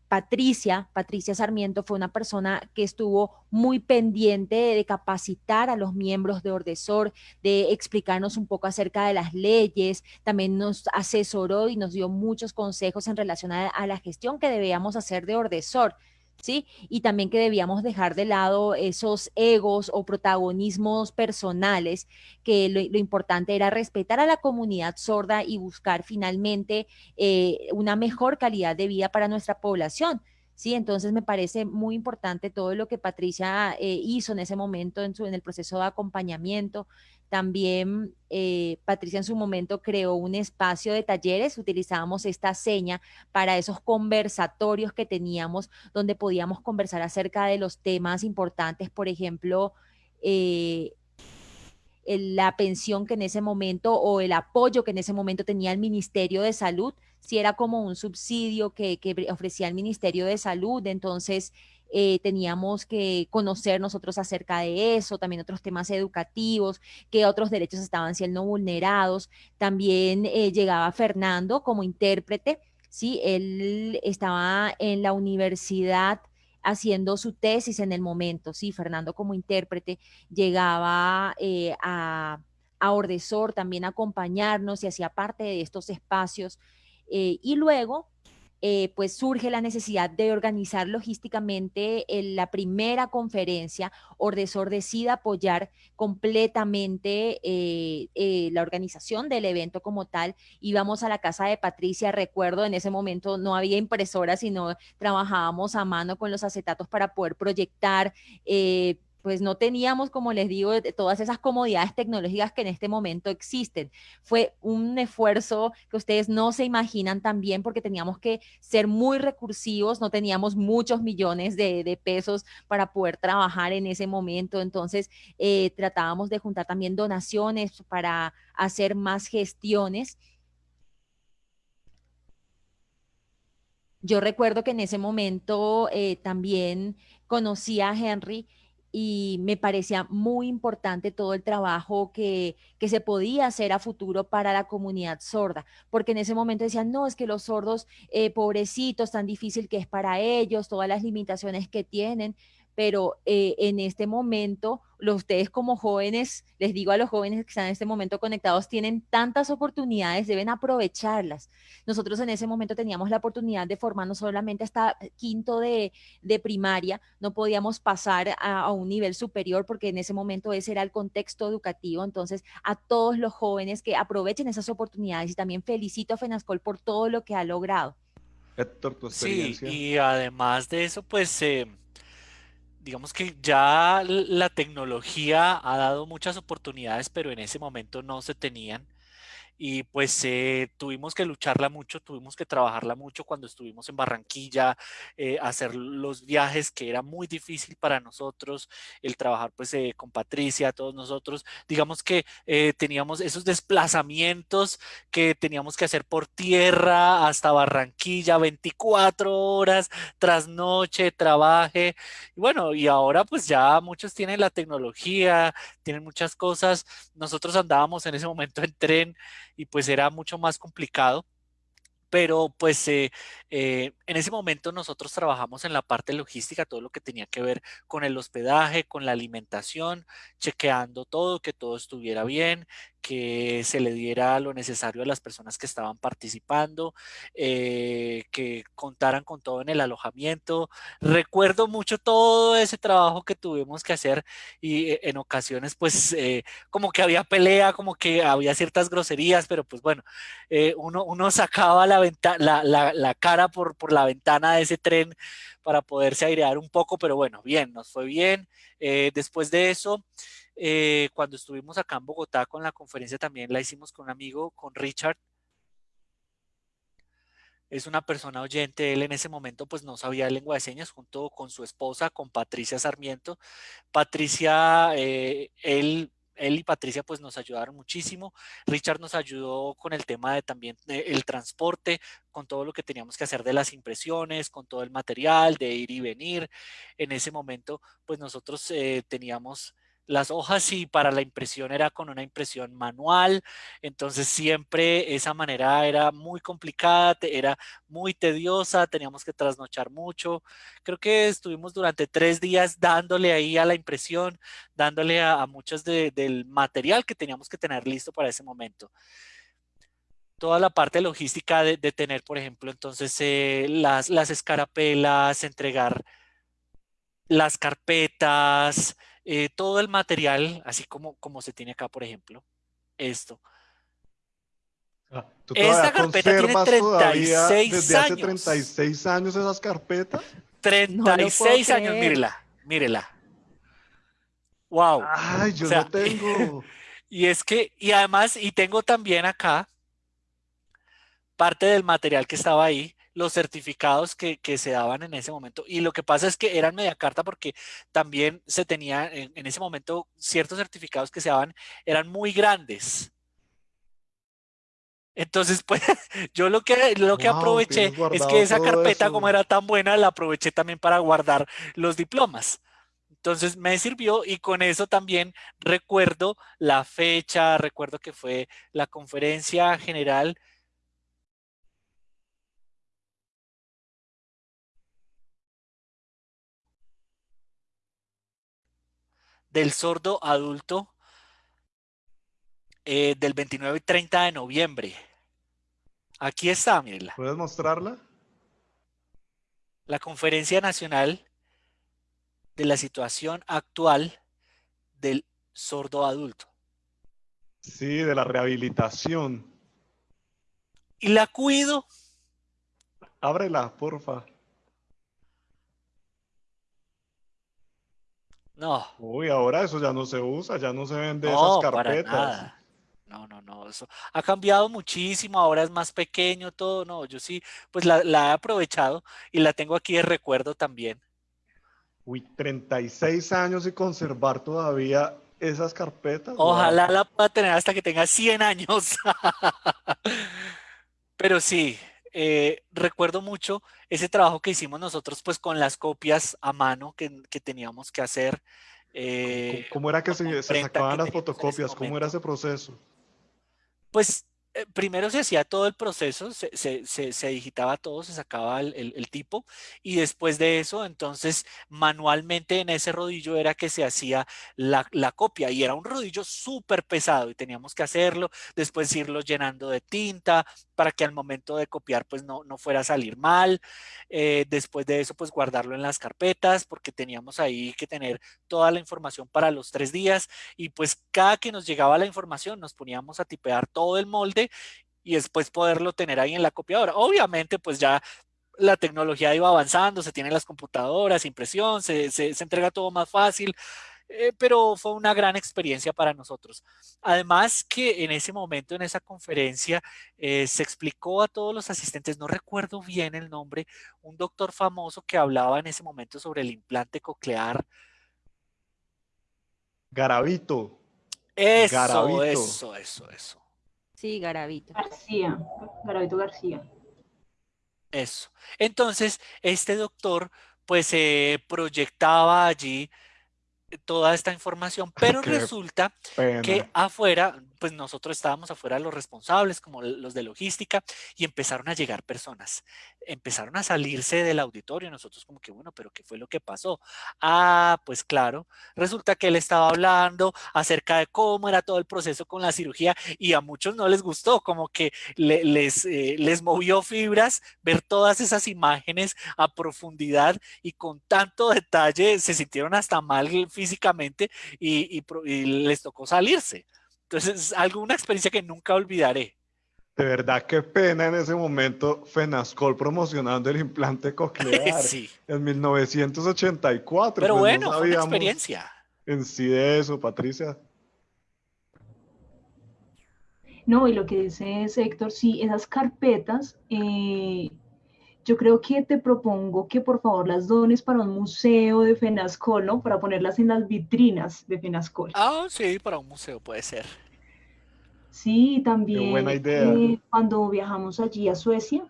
Patricia, Patricia Sarmiento fue una persona que estuvo muy pendiente de capacitar a los miembros de Ordesor, de explicarnos un poco acerca de las leyes, también nos asesoró y nos dio muchos consejos en relación a, a la gestión que debíamos hacer de Ordesor. ¿Sí? Y también que debíamos dejar de lado esos egos o protagonismos personales, que lo, importante era respetar a la comunidad sorda y buscar finalmente eh, una mejor calidad de vida para nuestra población. ¿Sí? Entonces me parece muy importante todo lo que Patricia eh, hizo en ese momento en, su, en el proceso de acompañamiento. También eh, Patricia en su momento creó un espacio de talleres, utilizábamos esta seña para esos conversatorios que teníamos donde podíamos conversar acerca de los temas importantes, por ejemplo, eh, la pensión que en ese momento o el apoyo que en ese momento tenía el Ministerio de Salud, si era como un subsidio que, ofrecía el Ministerio de Salud, entonces eh, teníamos que conocer nosotros acerca de eso, también otros temas educativos, qué otros derechos estaban siendo vulnerados. También eh, llegaba Fernando como intérprete, ¿sí? Él estaba en la universidad haciendo su tesis en el momento, sí, Fernando como intérprete llegaba eh, a, a Ordesor también a acompañarnos y hacía parte de estos espacios. Eh, y luego, eh, pues surge la necesidad de organizar logísticamente la primera conferencia. Ordesor decide apoyar completamente eh, la organización del evento como tal. Íbamos a la casa de Patricia, recuerdo, en ese momento no había impresora, sino trabajábamos a mano con los acetatos para poder proyectar pues no teníamos, como les digo, todas esas comodidades tecnológicas que en este momento existen. Fue un esfuerzo que ustedes no se imaginan también porque teníamos que ser muy recursivos, no teníamos muchos millones de, pesos para poder trabajar en ese momento. Entonces, eh, tratábamos de juntar también donaciones para hacer más gestiones. Yo recuerdo que en ese momento eh, también conocí a Henry y me parecía muy importante todo el trabajo que, que, se podía hacer a futuro para la comunidad sorda, porque en ese momento decían, no, es que los sordos, eh, pobrecitos, tan difícil que es para ellos, todas las limitaciones que tienen, pero eh, en este momento, los, ustedes como jóvenes, les digo a los jóvenes que están en este momento conectados, tienen tantas oportunidades, deben aprovecharlas. Nosotros en ese momento teníamos la oportunidad de formarnos solamente hasta quinto de, primaria, no podíamos pasar a, a, un nivel superior porque en ese momento ese era el contexto educativo. Entonces, a todos los jóvenes que aprovechen esas oportunidades y también felicito a FENASCOL por todo lo que ha logrado. Héctor, tu experiencia. Sí, y además de eso, pues... Eh digamos que ya la tecnología ha dado muchas oportunidades, pero en ese momento no se tenían y pues eh, tuvimos que lucharla mucho, tuvimos que trabajarla mucho cuando estuvimos en Barranquilla, eh, hacer los viajes que era muy difícil para nosotros, el trabajar pues eh, con Patricia, todos nosotros, digamos que teníamos esos desplazamientos que teníamos que hacer por tierra hasta Barranquilla, 24 horas, tras noche, trabaje, y bueno, y ahora pues ya muchos tienen la tecnología, tienen muchas cosas, nosotros andábamos en ese momento en tren, y pues era mucho más complicado. Pero pues eh, eh, en ese momento nosotros trabajamos en la parte logística, todo lo que tenía que ver con el hospedaje, con la alimentación, chequeando todo, que todo estuviera bien, que se le diera lo necesario a las personas que estaban participando, eh, que contaran con todo en el alojamiento. Recuerdo mucho todo ese trabajo que tuvimos que hacer y eh, en ocasiones pues eh, como que había pelea, como que había ciertas groserías, pero pues bueno, uno, uno sacaba la, la, la, la cara por, por la ventana de ese tren para poderse airear un poco, pero bueno, bien, nos fue bien. después de eso, eh, cuando estuvimos acá en Bogotá con la conferencia también la hicimos con un amigo, con Richard. Es una persona oyente, él en ese momento pues no sabía lengua de señas junto con su esposa, con Patricia Sarmiento. Patricia, eh, él él y Patricia pues nos ayudaron muchísimo. Richard nos ayudó con el tema de también el transporte, con todo lo que teníamos que hacer de las impresiones, con todo el material, de ir y venir. En ese momento pues nosotros eh, teníamos las hojas y para la impresión era con una impresión manual, entonces siempre esa manera era muy complicada, era muy tediosa, teníamos que trasnochar mucho. Creo que estuvimos durante tres días dándole ahí a la impresión, dándole a, muchos del material que teníamos que tener listo para ese momento toda la parte logística de, tener, por ejemplo, entonces eh, las, las escarapelas, entregar las carpetas, eh, todo el material, así como, como se tiene acá, por ejemplo, esto. Ah, Esta carpeta tiene 36 desde años. hace 36 años esas carpetas? 36 años, mírela, mírela. Wow. Ay, yo no tengo. Y es que, y además, y tengo también acá parte del material que estaba ahí, los certificados que, se daban en ese momento. Y lo que pasa es que eran media carta porque también se tenía en, en ese momento ciertos certificados que se daban, eran muy grandes. Entonces, pues, yo lo que, lo que aproveché es que esa carpeta, como era tan buena, la aproveché también para guardar los diplomas. Entonces me sirvió y con eso también recuerdo la fecha, recuerdo que fue la conferencia general del sordo adulto eh, del 29 y 30 de noviembre. Aquí está, mírenla. ¿Puedes mostrarla? La Conferencia Nacional de la Situación Actual del Sordo Adulto. Sí, de la rehabilitación. Y la cuido. Ábrela, porfa. No. Uy, ahora eso ya no se usa, ya no se vende esas carpetas. No, no, no, eso ha cambiado muchísimo, ahora es más pequeño todo, no, yo sí, pues la, he aprovechado y la tengo aquí de recuerdo también. Uy, 36 años y conservar todavía esas carpetas. Ojalá la pueda tener hasta que tenga 100 años. Pero sí, eh, recuerdo mucho ese trabajo que hicimos nosotros pues con las copias a mano que, teníamos que hacer. Eh, ¿Cómo, era que se, se sacaban las fotocopias? ¿Cómo era ese proceso? pues eh, primero se hacía todo el proceso, se, se, digitaba todo, se sacaba el, tipo y después de eso, entonces manualmente en ese rodillo era que se hacía la, copia y era un rodillo súper pesado y teníamos que hacerlo, después irlo llenando de tinta para que al momento de copiar pues no, no fuera a salir mal, eh, después de eso pues guardarlo en las carpetas porque teníamos ahí que tener toda la información para los tres días y pues cada que nos llegaba la información nos poníamos a tipear todo el molde y después poderlo tener ahí en la copiadora. Obviamente, pues ya la tecnología iba avanzando, se tienen las computadoras, impresión, se, se, entrega todo más fácil, eh, pero fue una gran experiencia para nosotros. Además que en ese momento, en esa conferencia, eh, se explicó a todos los asistentes, no recuerdo bien el nombre, un doctor famoso que hablaba en ese momento sobre el implante coclear. Garavito. Eso, eso, eso, eso. Sí, Garavito. García, Garavito García. Eso. Entonces, este doctor pues se proyectaba allí toda esta información, pero resulta que afuera, pues nosotros estábamos afuera los responsables, como los de logística, y empezaron a llegar personas, empezaron a salirse del auditorio, nosotros como que, bueno, pero ¿qué fue lo que pasó? Ah, pues claro, resulta que él estaba hablando acerca de cómo era todo el proceso con la cirugía y a muchos no les gustó, como que les, eh, les movió fibras ver todas esas imágenes a profundidad y con tanto detalle se sintieron hasta mal físicamente y, les tocó salirse. Entonces, algo, una experiencia que nunca olvidaré. De verdad, qué pena en ese momento Fenascol promocionando el implante coclear sí. en 1984. Pero pues bueno, fue una experiencia. En sí de eso, Patricia. No, y lo que dice Héctor, sí, esas carpetas eh, yo creo que te propongo que por favor las dones para un museo de Fenascol, ¿no? Para ponerlas en las vitrinas de Fenascol. Ah, sí, para un museo puede ser. Sí, también buena idea. Eh, cuando viajamos allí a Suecia,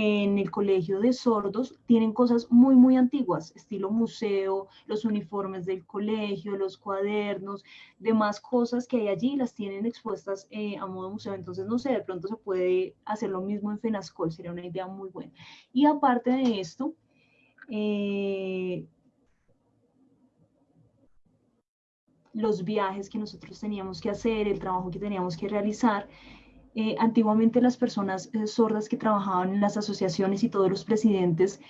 en el colegio de sordos tienen cosas muy, muy antiguas, estilo museo, los uniformes del colegio, los cuadernos, demás cosas que hay allí, las tienen expuestas eh, a modo museo. Entonces, no sé, de pronto se puede hacer lo mismo en FENASCOL, sería una idea muy buena. Y aparte de esto, eh, los viajes que nosotros teníamos que hacer, el trabajo que teníamos que realizar, eh, antiguamente las personas eh, sordas que trabajaban en las asociaciones y todos los presidentes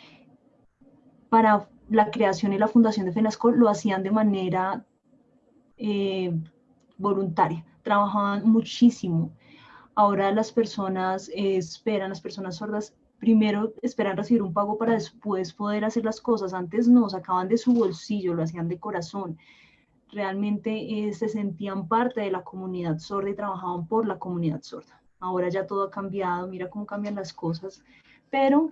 para la creación y la fundación de FENASCO lo hacían de manera eh, voluntaria, trabajaban muchísimo. Ahora las personas esperan, las personas sordas primero esperan recibir un pago para después poder hacer las cosas. Antes no, sacaban de su bolsillo, lo hacían de corazón. Realmente eh, se sentían parte de la comunidad sorda y trabajaban por la comunidad sorda. Ahora ya todo ha cambiado, mira cómo cambian las cosas, pero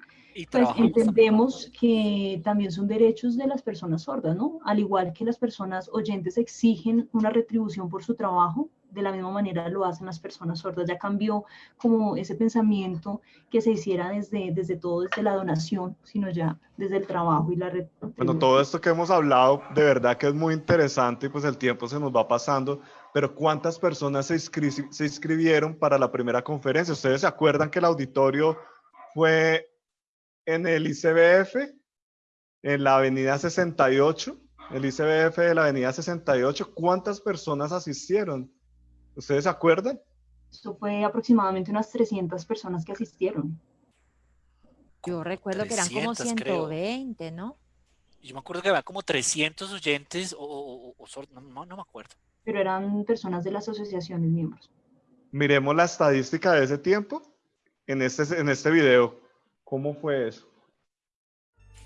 pues entendemos que también son derechos de las personas sordas, ¿no? Al igual que las personas oyentes exigen una retribución por su trabajo, de la misma manera lo hacen las personas sordas. Ya cambió como ese pensamiento que se hiciera desde, desde todo, desde la donación, sino ya desde el trabajo y la Bueno, todo esto que hemos hablado, de verdad que es muy interesante y pues el tiempo se nos va pasando, pero ¿cuántas personas se, se inscribieron para la primera conferencia? ¿Ustedes se acuerdan que el auditorio fue en el ICBF, en la avenida 68? El ICBF de la avenida 68, ¿cuántas personas asistieron? ¿Ustedes se acuerdan? Esto fue aproximadamente unas 300 personas que asistieron. Yo recuerdo que eran como 120, ¿no? Yo me acuerdo que había como 300 oyentes o, no, no, me acuerdo. Pero eran personas de las asociaciones miembros. Miremos la estadística de ese tiempo en este, en este video. ¿Cómo fue eso?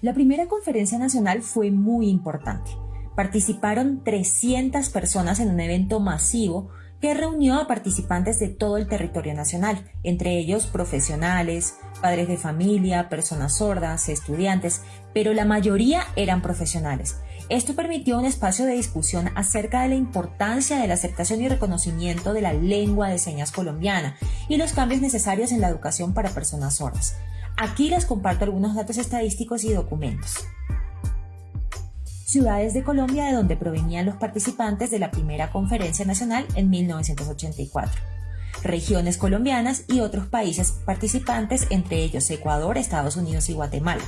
La primera conferencia nacional fue muy importante. Participaron 300 personas en un evento masivo que reunió a participantes de todo el territorio nacional, entre ellos profesionales, padres de familia, personas sordas, estudiantes, pero la mayoría eran profesionales. Esto permitió un espacio de discusión acerca de la importancia de la aceptación y reconocimiento de la lengua de señas colombiana y los cambios necesarios en la educación para personas sordas. Aquí les comparto algunos datos estadísticos y documentos ciudades de Colombia de donde provenían los participantes de la primera conferencia nacional en 1984, regiones colombianas y otros países participantes, entre ellos Ecuador, Estados Unidos y Guatemala.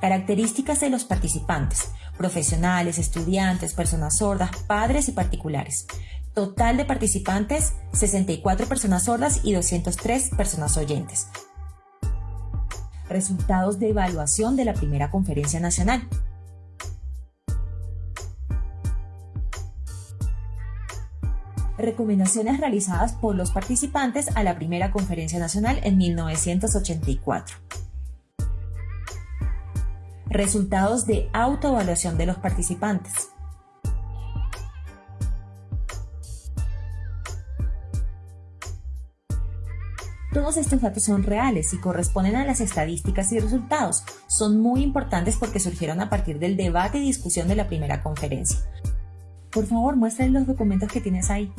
Características de los participantes, profesionales, estudiantes, personas sordas, padres y particulares. Total de participantes, 64 personas sordas y 203 personas oyentes. Resultados de evaluación de la primera conferencia nacional. Recomendaciones realizadas por los participantes a la primera conferencia nacional en 1984. Resultados de autoevaluación de los participantes. Todos estos datos son reales y corresponden a las estadísticas y resultados. Son muy importantes porque surgieron a partir del debate y discusión de la primera conferencia. Por favor, muéstrale los documentos que tienes ahí.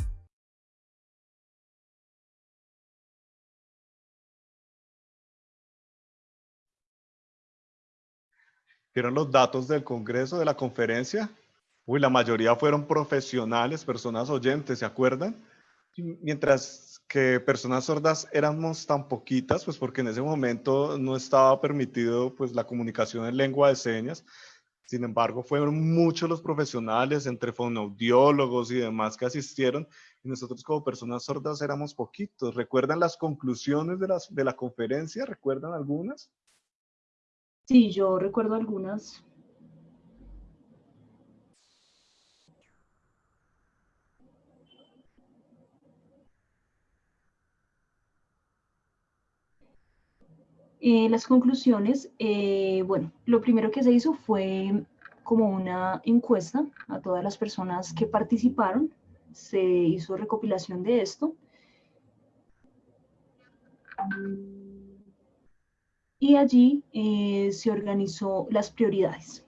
¿Vieron los datos del Congreso, de la conferencia? Uy, la mayoría fueron profesionales, personas oyentes, ¿se acuerdan? Mientras que personas sordas éramos tan poquitas, pues porque en ese momento no estaba permitido pues la comunicación en lengua de señas, sin embargo, fueron muchos los profesionales, entre fonoaudiólogos y demás, que asistieron, y nosotros como personas sordas éramos poquitos. ¿Recuerdan las conclusiones de, las, de la conferencia? ¿Recuerdan algunas? Sí, yo recuerdo algunas. Eh, las conclusiones, eh, bueno, lo primero que se hizo fue como una encuesta a todas las personas que participaron, se hizo recopilación de esto. Y allí eh, se organizó las prioridades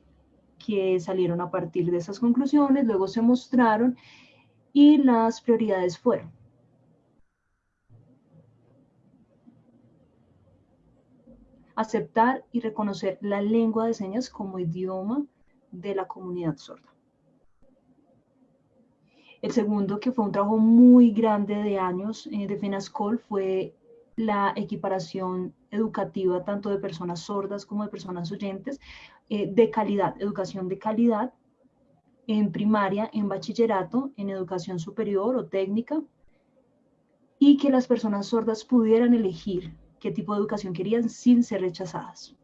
que salieron a partir de esas conclusiones, luego se mostraron y las prioridades fueron aceptar y reconocer la lengua de señas como idioma de la comunidad sorda. El segundo, que fue un trabajo muy grande de años eh, de FENASCOL, fue la equiparación educativa tanto de personas sordas como de personas oyentes eh, de calidad, educación de calidad en primaria, en bachillerato, en educación superior o técnica, y que las personas sordas pudieran elegir qué tipo de educación querían sin ser rechazadas.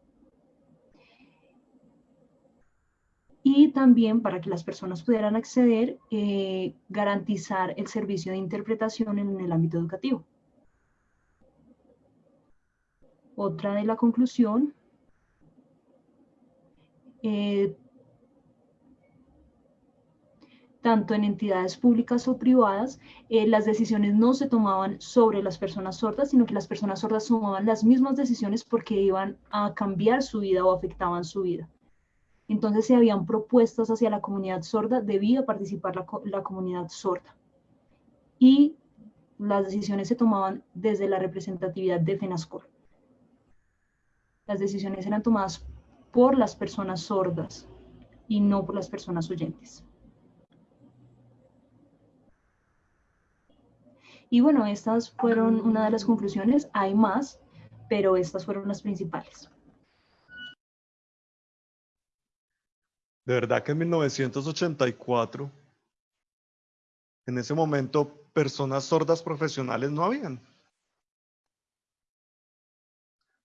Y también para que las personas pudieran acceder, eh, garantizar el servicio de interpretación en el ámbito educativo. Otra de la conclusión, eh, tanto en entidades públicas o privadas, eh, las decisiones no se tomaban sobre las personas sordas, sino que las personas sordas tomaban las mismas decisiones porque iban a cambiar su vida o afectaban su vida. Entonces, si habían propuestas hacia la comunidad sorda, debía participar la, la comunidad sorda. Y las decisiones se tomaban desde la representatividad de FENASCOR. Las decisiones eran tomadas por las personas sordas y no por las personas oyentes. Y bueno, estas fueron una de las conclusiones. Hay más, pero estas fueron las principales. De verdad que en 1984, en ese momento, personas sordas profesionales no habían.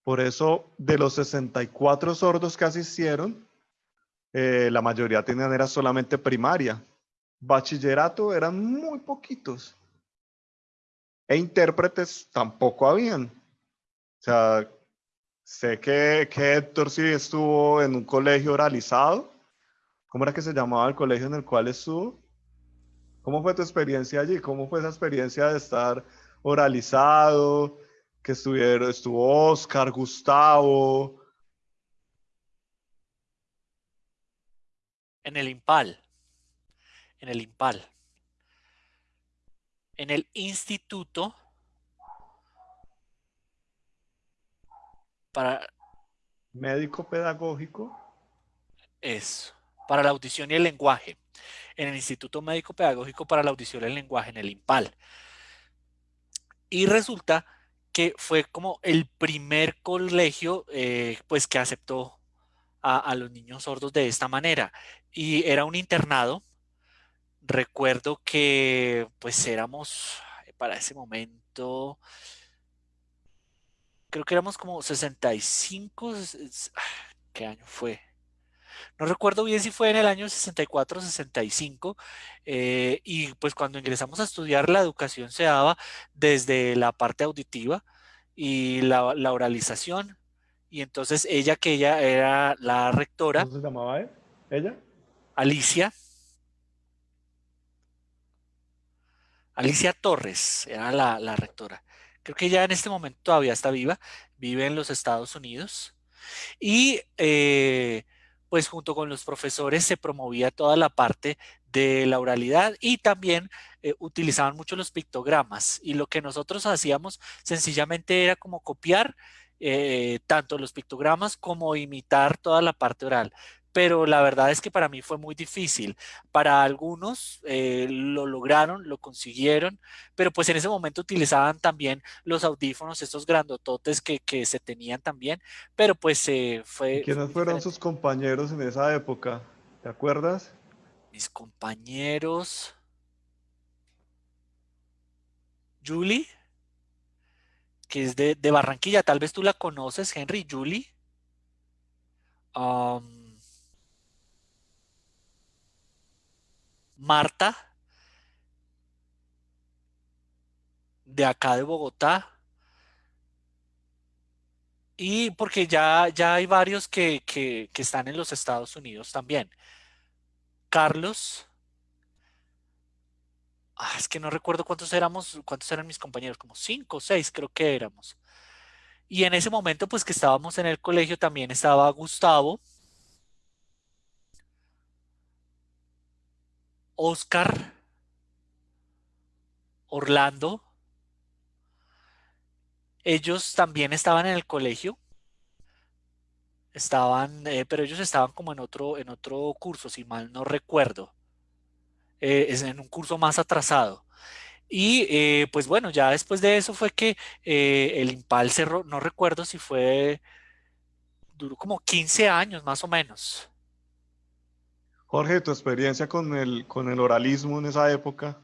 Por eso, de los 64 sordos que asistieron, eh, la mayoría tenían era solamente primaria. Bachillerato eran muy poquitos e intérpretes tampoco habían. O sea, sé que, que Héctor sí estuvo en un colegio oralizado. ¿Cómo era que se llamaba el colegio en el cual estuvo? ¿Cómo fue tu experiencia allí? ¿Cómo fue esa experiencia de estar oralizado? Que estuvieron, estuvo Oscar, Gustavo. En el Impal. En el Impal en el instituto para... Médico pedagógico. Eso, para la audición y el lenguaje. En el Instituto Médico Pedagógico para la Audición y el Lenguaje, en el IMPAL. Y resulta que fue como el primer colegio eh, pues que aceptó a, a los niños sordos de esta manera. Y era un internado recuerdo que pues éramos para ese momento, creo que éramos como 65, ah, ¿qué año fue? No recuerdo bien si fue en el año 64 o 65, eh, y pues cuando ingresamos a estudiar la educación se daba desde la parte auditiva y la, oralización, y entonces ella, que ella era la rectora. ¿Cómo se llamaba ella? Alicia. Alicia Torres era la, rectora. Creo que ya en este momento todavía está viva, vive en los Estados Unidos. Y eh, pues junto con los profesores se promovía toda la parte de la oralidad y también eh, utilizaban mucho los pictogramas. Y lo que nosotros hacíamos sencillamente era como copiar eh, tanto los pictogramas como imitar toda la parte oral pero la verdad es que para mí fue muy difícil. Para algunos eh, lo lograron, lo consiguieron, pero pues en ese momento utilizaban también los audífonos, estos grandototes que, que se tenían también, pero pues eh, fue... ¿Quiénes fueron sus compañeros en esa época? ¿Te acuerdas? Mis compañeros... Julie, que es de, Barranquilla, tal vez tú la conoces, Henry, Julie. Marta, de acá de Bogotá. Y porque ya, ya hay varios que, que, están en los Estados Unidos también. Carlos. Ah, es que no recuerdo cuántos éramos, cuántos eran mis compañeros, como cinco o seis creo que éramos. Y en ese momento, pues que estábamos en el colegio, también estaba Gustavo, Oscar, Orlando, ellos también estaban en el colegio, estaban, eh, pero ellos estaban como en otro, en otro curso, si mal no recuerdo, eh, es en un curso más atrasado. Y eh, pues bueno, ya después de eso fue que el Impal cerró, no recuerdo si fue, duró como 15 años más o menos. Jorge, tu experiencia con el, con el oralismo en esa época.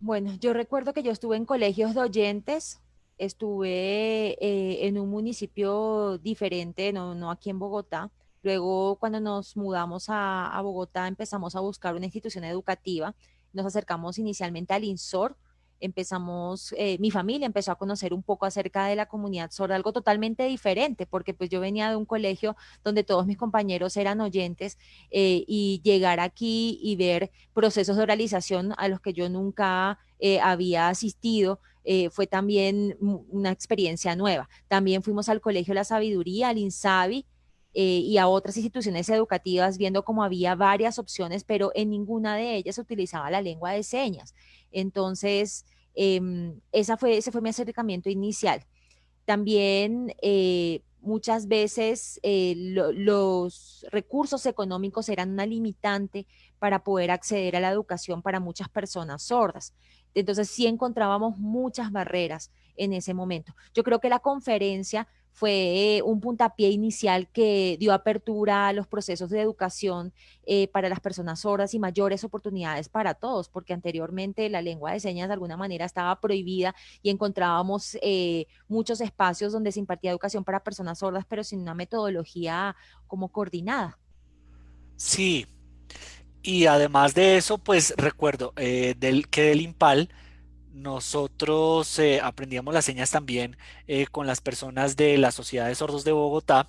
Bueno, yo recuerdo que yo estuve en colegios de oyentes, estuve eh, en un municipio diferente, no, aquí en Bogotá. Luego, cuando nos mudamos a, a, Bogotá, empezamos a buscar una institución educativa. Nos acercamos inicialmente al INSOR, empezamos, eh, mi familia empezó a conocer un poco acerca de la comunidad sorda, algo totalmente diferente, porque pues yo venía de un colegio donde todos mis compañeros eran oyentes eh, y llegar aquí y ver procesos de oralización a los que yo nunca eh, había asistido, fue también una experiencia nueva. También fuimos al Colegio La Sabiduría, al INSABI, y a otras instituciones educativas viendo cómo había varias opciones, pero en ninguna de ellas se utilizaba la lengua de señas. Entonces, Em, esa fue, ese fue mi acercamiento inicial. También eh, muchas veces eh, los recursos económicos eran una limitante para poder acceder a la educación para muchas personas sordas. Entonces sí encontrábamos muchas barreras en ese momento. Yo creo que la conferencia fue un puntapié inicial que dio apertura a los procesos de educación eh, para las personas sordas y mayores oportunidades para todos, porque anteriormente la lengua de señas de alguna manera estaba prohibida y encontrábamos eh, muchos espacios donde se impartía educación para personas sordas, pero sin una metodología como coordinada. Sí, y además de eso, pues recuerdo eh, del, que del IMPAL, nosotros eh, aprendíamos las señas también eh, con las personas de la Sociedad de Sordos de Bogotá.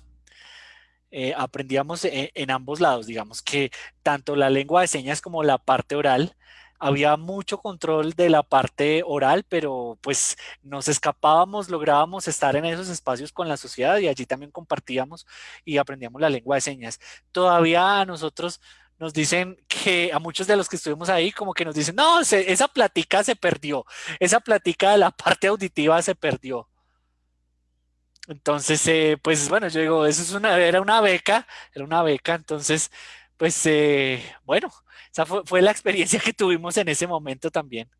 Eh, aprendíamos en, ambos lados, digamos que tanto la lengua de señas como la parte oral, había mucho control de la parte oral, pero pues nos escapábamos, lográbamos estar en esos espacios con la sociedad y allí también compartíamos y aprendíamos la lengua de señas. Todavía nosotros nos dicen que a muchos de los que estuvimos ahí, como que nos dicen, no, esa platica se perdió, esa platica de la parte auditiva se perdió. Entonces, eh, pues bueno, yo digo, eso es una, era una beca, era una beca, entonces, pues eh, bueno, esa fue, fue la experiencia que tuvimos en ese momento también.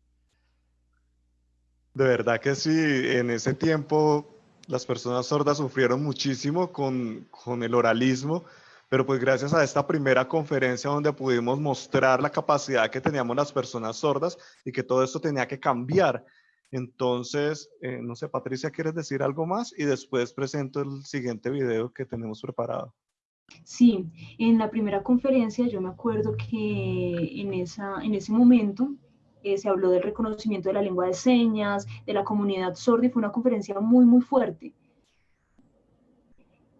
De verdad que sí, en ese tiempo las personas sordas sufrieron muchísimo con, con el oralismo pero pues gracias a esta primera conferencia donde pudimos mostrar la capacidad que teníamos las personas sordas y que todo esto tenía que cambiar. Entonces, eh, no sé, Patricia, ¿quieres decir algo más? Y después presento el siguiente video que tenemos preparado. Sí, en la primera conferencia yo me acuerdo que en, esa, en ese momento eh, se habló del reconocimiento de la lengua de señas, de la comunidad sorda y fue una conferencia muy, muy fuerte.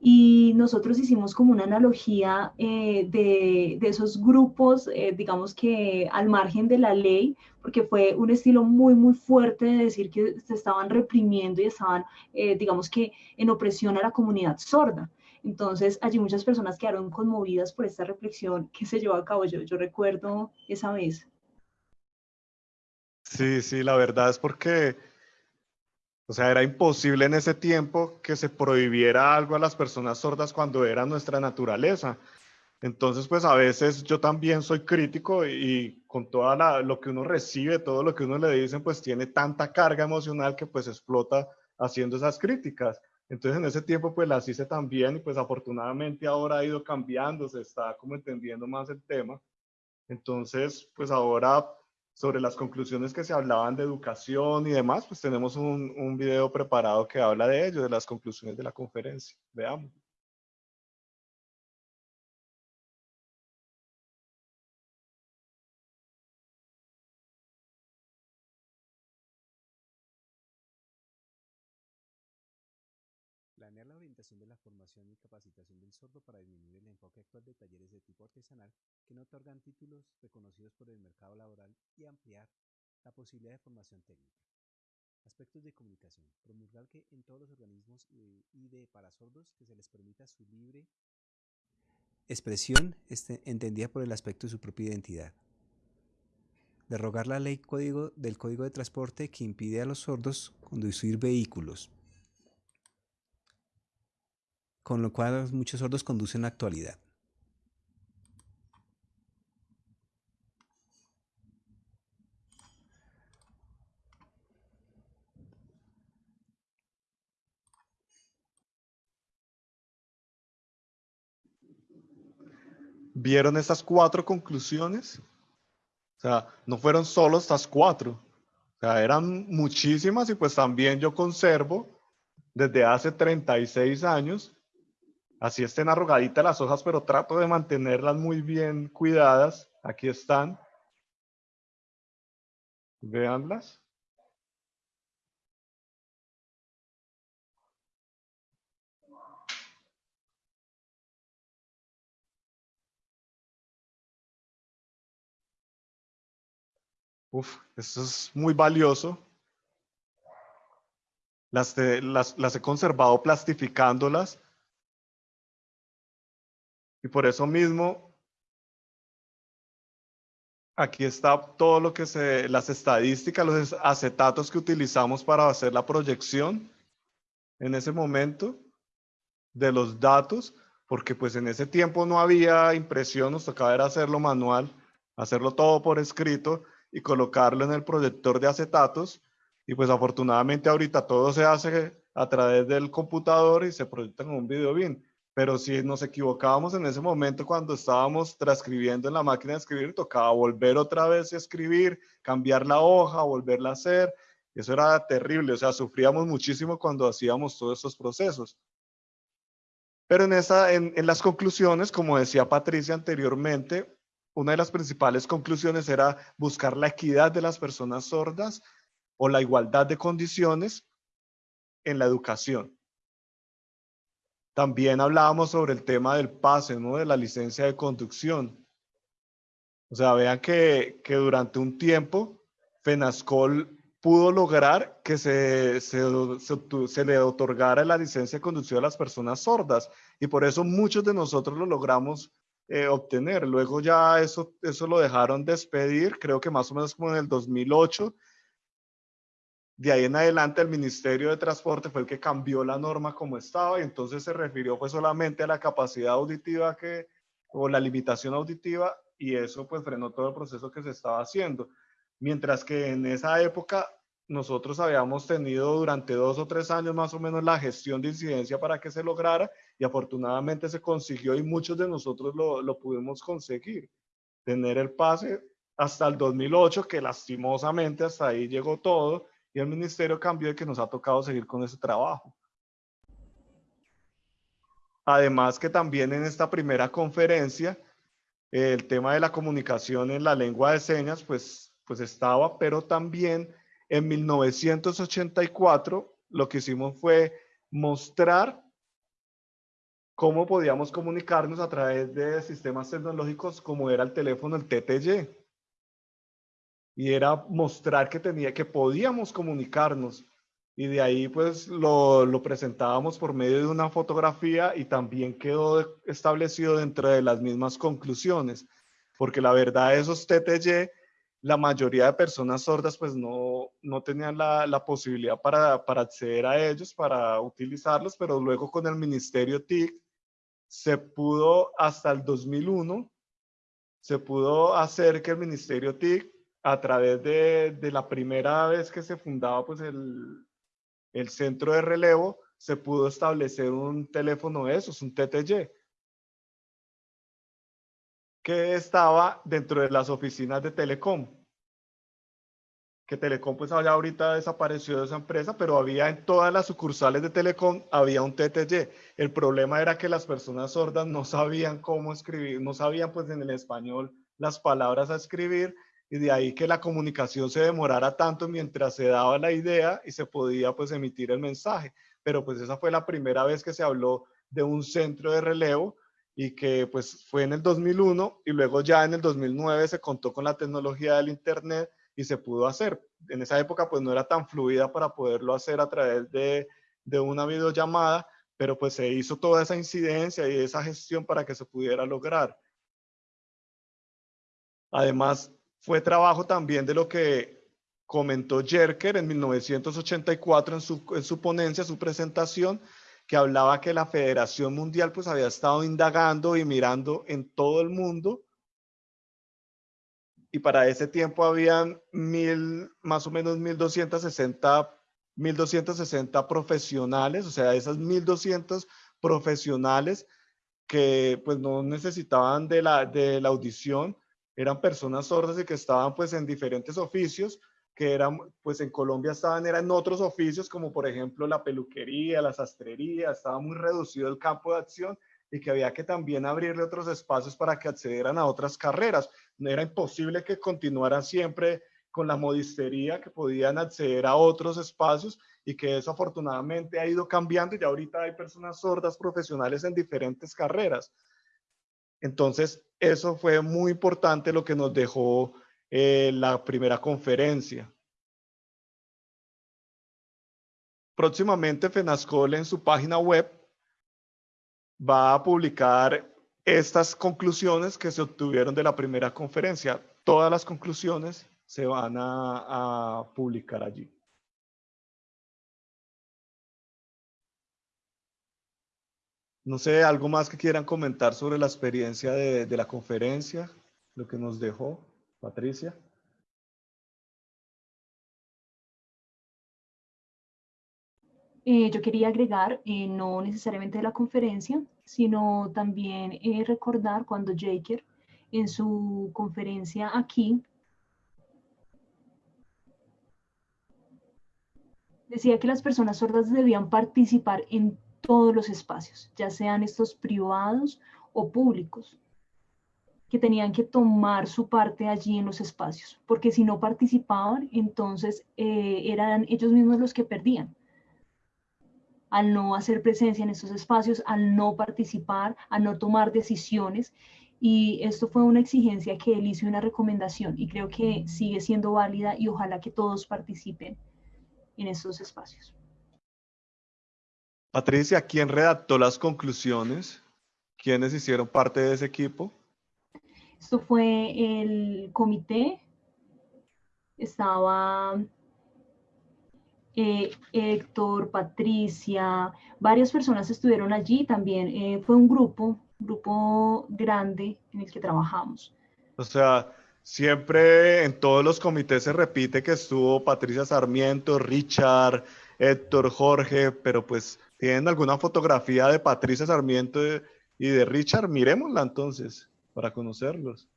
Y nosotros hicimos como una analogía eh, de, de, esos grupos, eh, digamos que al margen de la ley, porque fue un estilo muy, muy fuerte de decir que se estaban reprimiendo y estaban, eh, digamos que, en opresión a la comunidad sorda. Entonces, allí muchas personas quedaron conmovidas por esta reflexión que se llevó a cabo. Yo, yo recuerdo esa vez. Sí, sí, la verdad es porque o sea, era imposible en ese tiempo que se prohibiera algo a las personas sordas cuando era nuestra naturaleza. Entonces, pues a veces yo también soy crítico y, con todo lo que uno recibe, todo lo que uno le dicen, pues tiene tanta carga emocional que pues explota haciendo esas críticas. Entonces en ese tiempo pues las hice también y pues afortunadamente ahora ha ido cambiando, se está como entendiendo más el tema. Entonces pues ahora sobre las conclusiones que se hablaban de educación y demás, pues tenemos un, un video preparado que habla de ello, de las conclusiones de la conferencia. Veamos. Planear la orientación de la formación y capacitación del sordo para disminuir el enfoque actual de talleres de tipo artesanal que no otorgan títulos reconocidos por el mercado laboral y ampliar la posibilidad de formación técnica. Aspectos de comunicación. Promulgar que en todos los organismos y de para sordos que se les permita su libre expresión este, entendida por el aspecto de su propia identidad. Derrogar la ley código, del Código de Transporte que impide a los sordos conducir vehículos con lo cual muchos sordos conducen en la actualidad. ¿Vieron estas cuatro conclusiones? O sea, no fueron solo estas cuatro. O sea, eran muchísimas y pues también yo conservo desde hace 36 años Así estén arrugaditas las hojas, pero trato de mantenerlas muy bien cuidadas. Aquí están. Veanlas. Uf, esto es muy valioso. Las, las he conservado plastificándolas y por eso mismo Aquí está todo lo que se, las estadísticas, los acetatos que utilizamos para hacer la proyección en ese momento de los datos, porque pues en ese tiempo no había impresión, nos tocaba hacerlo manual, hacerlo todo por escrito y colocarlo en el proyector de acetatos. Y pues afortunadamente ahorita todo se hace a través del computador y se proyecta en un video bien pero si nos equivocábamos en ese momento cuando estábamos transcribiendo en la máquina de escribir, tocaba volver otra vez a escribir, cambiar la hoja, volverla a hacer. Eso era terrible, o sea, sufríamos muchísimo cuando hacíamos todos estos procesos. Pero en, esa, en, en las conclusiones, como decía Patricia anteriormente, una de las principales conclusiones era buscar la equidad de las personas sordas o la igualdad de condiciones en la educación. También hablábamos sobre el tema del pase, ¿no? De la licencia de conducción. O sea, vean que, que durante un tiempo FENASCOL pudo lograr que se, se, se, le otorgara la licencia de conducción a las personas sordas y por eso muchos de nosotros lo logramos eh, obtener. Luego ya eso, eso lo dejaron despedir, creo que más o menos como en el 2008 de ahí en adelante el Ministerio de Transporte fue el que cambió la norma como estaba y entonces se refirió pues solamente a la capacidad auditiva que, o la limitación auditiva y eso pues frenó todo el proceso que se estaba haciendo. Mientras que en esa época nosotros habíamos tenido durante dos o tres años más o menos la gestión de incidencia para que se lograra y afortunadamente se consiguió y muchos de nosotros lo, lo pudimos conseguir. Tener el pase hasta el 2008, que lastimosamente hasta ahí llegó todo, y el ministerio cambió y que nos ha tocado seguir con ese trabajo. Además que también en esta primera conferencia, el tema de la comunicación en la lengua de señas, pues, pues estaba, pero también en 1984 lo que hicimos fue mostrar cómo podíamos comunicarnos a través de sistemas tecnológicos como era el teléfono, el TTY y era mostrar que tenía que podíamos comunicarnos. Y de ahí pues lo, lo, presentábamos por medio de una fotografía y también quedó establecido dentro de las mismas conclusiones porque la verdad esos TTY la mayoría de personas sordas pues no, no tenían la, la posibilidad para, para, acceder a ellos, para utilizarlos, pero luego con el Ministerio TIC se pudo hasta el 2001, se pudo hacer que el Ministerio TIC a través de, de, la primera vez que se fundaba pues el, el, centro de relevo, se pudo establecer un teléfono de esos, un TTY, que estaba dentro de las oficinas de Telecom. Que Telecom pues ya ahorita desapareció de esa empresa, pero había en todas las sucursales de Telecom, había un TTY. El problema era que las personas sordas no sabían cómo escribir, no sabían pues en el español las palabras a escribir y de ahí que la comunicación se demorara tanto mientras se daba la idea y se podía pues emitir el mensaje. Pero pues esa fue la primera vez que se habló de un centro de relevo y que pues fue en el 2001 y luego ya en el 2009 se contó con la tecnología del internet y se pudo hacer. En esa época pues no era tan fluida para poderlo hacer a través de, de una videollamada, pero pues se hizo toda esa incidencia y esa gestión para que se pudiera lograr. Además, fue trabajo también de lo que comentó Jerker en 1984 en su, en su ponencia, su presentación, que hablaba que la Federación Mundial pues había estado indagando y mirando en todo el mundo. Y para ese tiempo habían mil, más o menos 1260, 1260 profesionales, o sea, esas 1200 profesionales que pues no necesitaban de la, de la audición, eran personas sordas y que estaban pues en diferentes oficios, que eran pues en Colombia estaban eran otros oficios como por ejemplo la peluquería, la sastrería, estaba muy reducido el campo de acción y que había que también abrirle otros espacios para que accedieran a otras carreras. No era imposible que continuaran siempre con la modistería, que podían acceder a otros espacios y que eso afortunadamente ha ido cambiando y ya ahorita hay personas sordas profesionales en diferentes carreras. Entonces, eso fue muy importante lo que nos dejó eh, la primera conferencia. Próximamente FENASCOL en su página web va a publicar estas conclusiones que se obtuvieron de la primera conferencia. Todas las conclusiones se van a, a publicar allí. No sé, algo más que quieran comentar sobre la experiencia de, la conferencia, lo que nos dejó Patricia. Eh, yo quería agregar, eh, no necesariamente de la conferencia, sino también eh, recordar cuando Jaker en su conferencia aquí decía que las personas sordas debían participar en todos los espacios, ya sean estos privados o públicos, que tenían que tomar su parte allí en los espacios, porque si no participaban, entonces eran ellos mismos los que perdían al no hacer presencia en estos espacios, al no participar, al no tomar decisiones. Y esto fue una exigencia que él hizo una recomendación y creo que sigue siendo válida y ojalá que todos participen en estos espacios. Patricia, ¿quién redactó las conclusiones? ¿Quiénes hicieron parte de ese equipo? Esto fue el comité. Estaba eh, Héctor, Patricia, varias personas estuvieron allí también. Eh, fue un grupo, grupo grande en el que trabajamos. O sea, siempre en todos los comités se repite que estuvo Patricia Sarmiento, Richard, Héctor, Jorge, pero pues tienen alguna fotografía de Patricia Sarmiento y de Richard, miremosla entonces para conocerlos.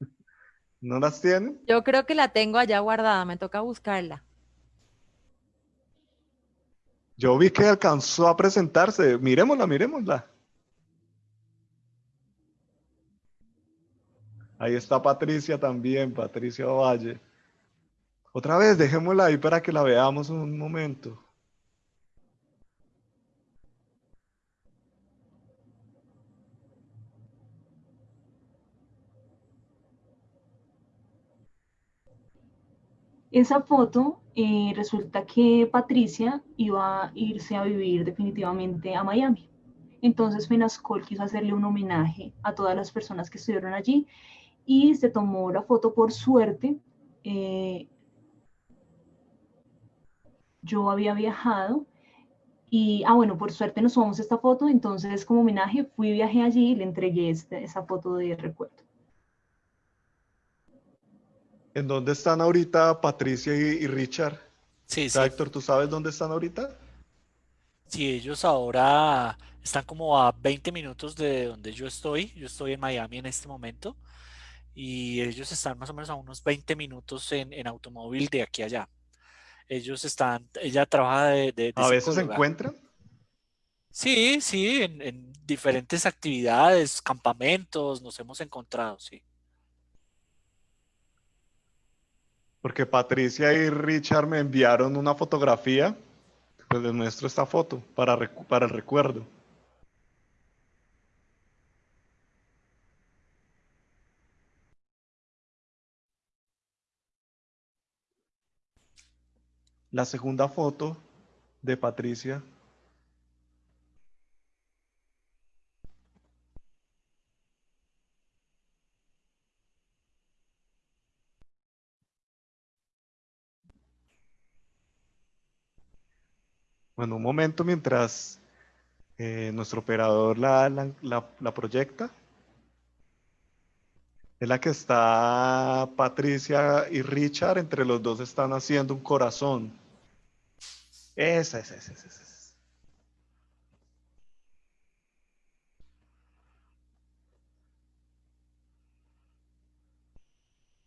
¿No las tienen? Yo creo que la tengo allá guardada, me toca buscarla. Yo vi que alcanzó a presentarse. Miremosla, miremosla. Ahí está Patricia también, Patricia Valle. Otra vez, dejémosla ahí para que la veamos un momento. Esa foto eh, resulta que Patricia iba a irse a vivir definitivamente a Miami. Entonces Fenascol quiso hacerle un homenaje a todas las personas que estuvieron allí y se tomó la foto por suerte. Eh, yo había viajado y, ah, bueno, por suerte nos tomamos esta foto, entonces como homenaje fui, viajé allí y le entregué este, esa foto de recuerdo. ¿En dónde están ahorita Patricia y, Richard? Sí, sí. Héctor, ¿tú sabes dónde están ahorita? Sí, ellos ahora están como a 20 minutos de donde yo estoy. Yo estoy en Miami en este momento. Y ellos están más o menos a unos 20 minutos en, automóvil de aquí a allá. Ellos están, ella trabaja de... ¿A veces se encuentran? Sí, sí, en, en diferentes actividades, campamentos, nos hemos encontrado, sí. Porque Patricia y Richard me enviaron una fotografía, pues les muestro esta foto para, para el recuerdo. La segunda foto de Patricia Bueno, un momento mientras eh, nuestro operador la, la, proyecta. Es la que está Patricia y Richard, entre los dos están haciendo un corazón. Esa, esa, esa, esa. esa.